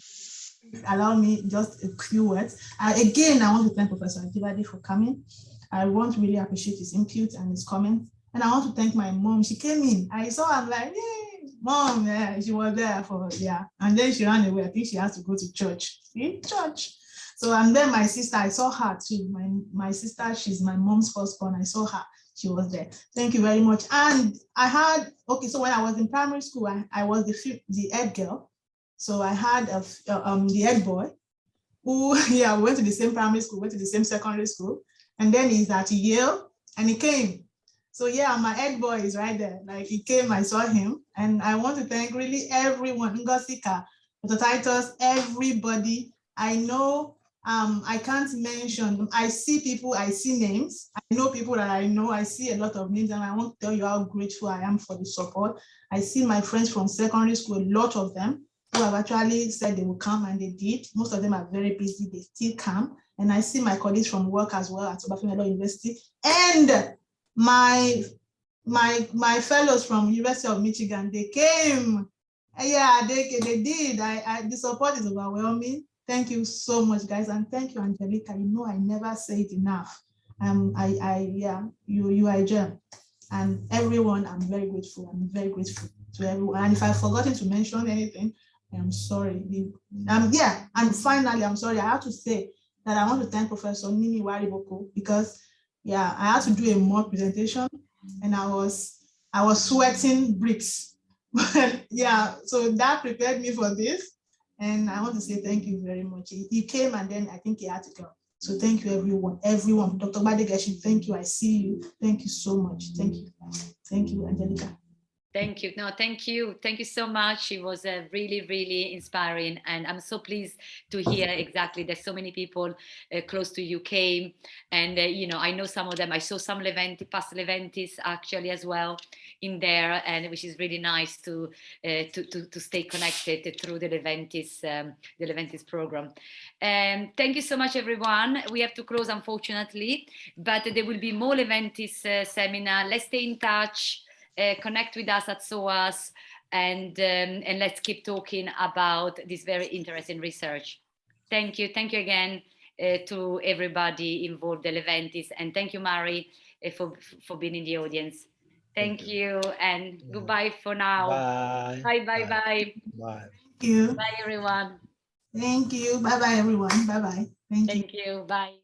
Allow me just a few words. Uh, again, I want to thank Professor Ajibade for coming. I want to really appreciate his input and his comments. And I want to thank my mom. She came in. I saw her I'm like, hey, mom, yeah, she was there for, yeah. And then she ran away. I think she has to go to church. See, church. So, and then my sister, I saw her too. My, my sister, she's my mom's firstborn. I saw her. She was there. Thank you very much. And I had, okay, so when I was in primary school, I, I was the, the head girl. So I had a, uh, um, the head boy who, yeah, we went to the same primary school, went to the same secondary school. And then he's at Yale and he came. So yeah, my head boy is right there. Like he came, I saw him. And I want to thank really everyone, Ngozika, Dr. Titus, everybody. I know um, I can't mention, I see people, I see names. I know people that I know, I see a lot of names and I want to tell you how grateful I am for the support. I see my friends from secondary school, a lot of them who have actually said they will come and they did. Most of them are very busy, they still come. And I see my colleagues from work as well at Obafemi University and my my my fellows from University of Michigan, they came. Yeah, they, they did. I, I the support is overwhelming. Thank you so much, guys, and thank you, Angelica. You know I never say it enough. Um, I, I, yeah, you, you are a gem, and everyone. I'm very grateful. I'm very grateful to everyone. And if I've forgotten to mention anything, I'm sorry. Um, yeah, and finally, I'm sorry. I have to say that I want to thank Professor Nimi Wariboko because, yeah, I had to do a mock presentation, and I was, I was sweating bricks. But yeah, so that prepared me for this. And I want to say thank you very much. He, he came and then I think he had to go. So thank you, everyone, everyone. Dr. Badegashi, thank you. I see you. Thank you so much. Thank you. Thank you, Angelica. Thank you. No, thank you. Thank you so much. It was uh, really, really inspiring. And I'm so pleased to hear exactly that so many people uh, close to you came. And, uh, you know, I know some of them. I saw some Leventi, past Leventis actually as well in there, and which is really nice to, uh, to, to, to stay connected through the Leventis, um, the Leventis program. Um, thank you so much, everyone. We have to close, unfortunately, but there will be more Leventis uh, seminar. Let's stay in touch connect with us at SOAS and, um, and let's keep talking about this very interesting research. Thank you. Thank you again uh, to everybody involved, the Leventis, and thank you, Murray, uh, for, for being in the audience. Thank, Thank you. and Yeah. goodbye for now. Bye. Bye, bye, bye. Bye. Thank you. Bye, everyone. Thank you. Bye bye, everyone. Bye bye. Thank you. Thank you. Bye.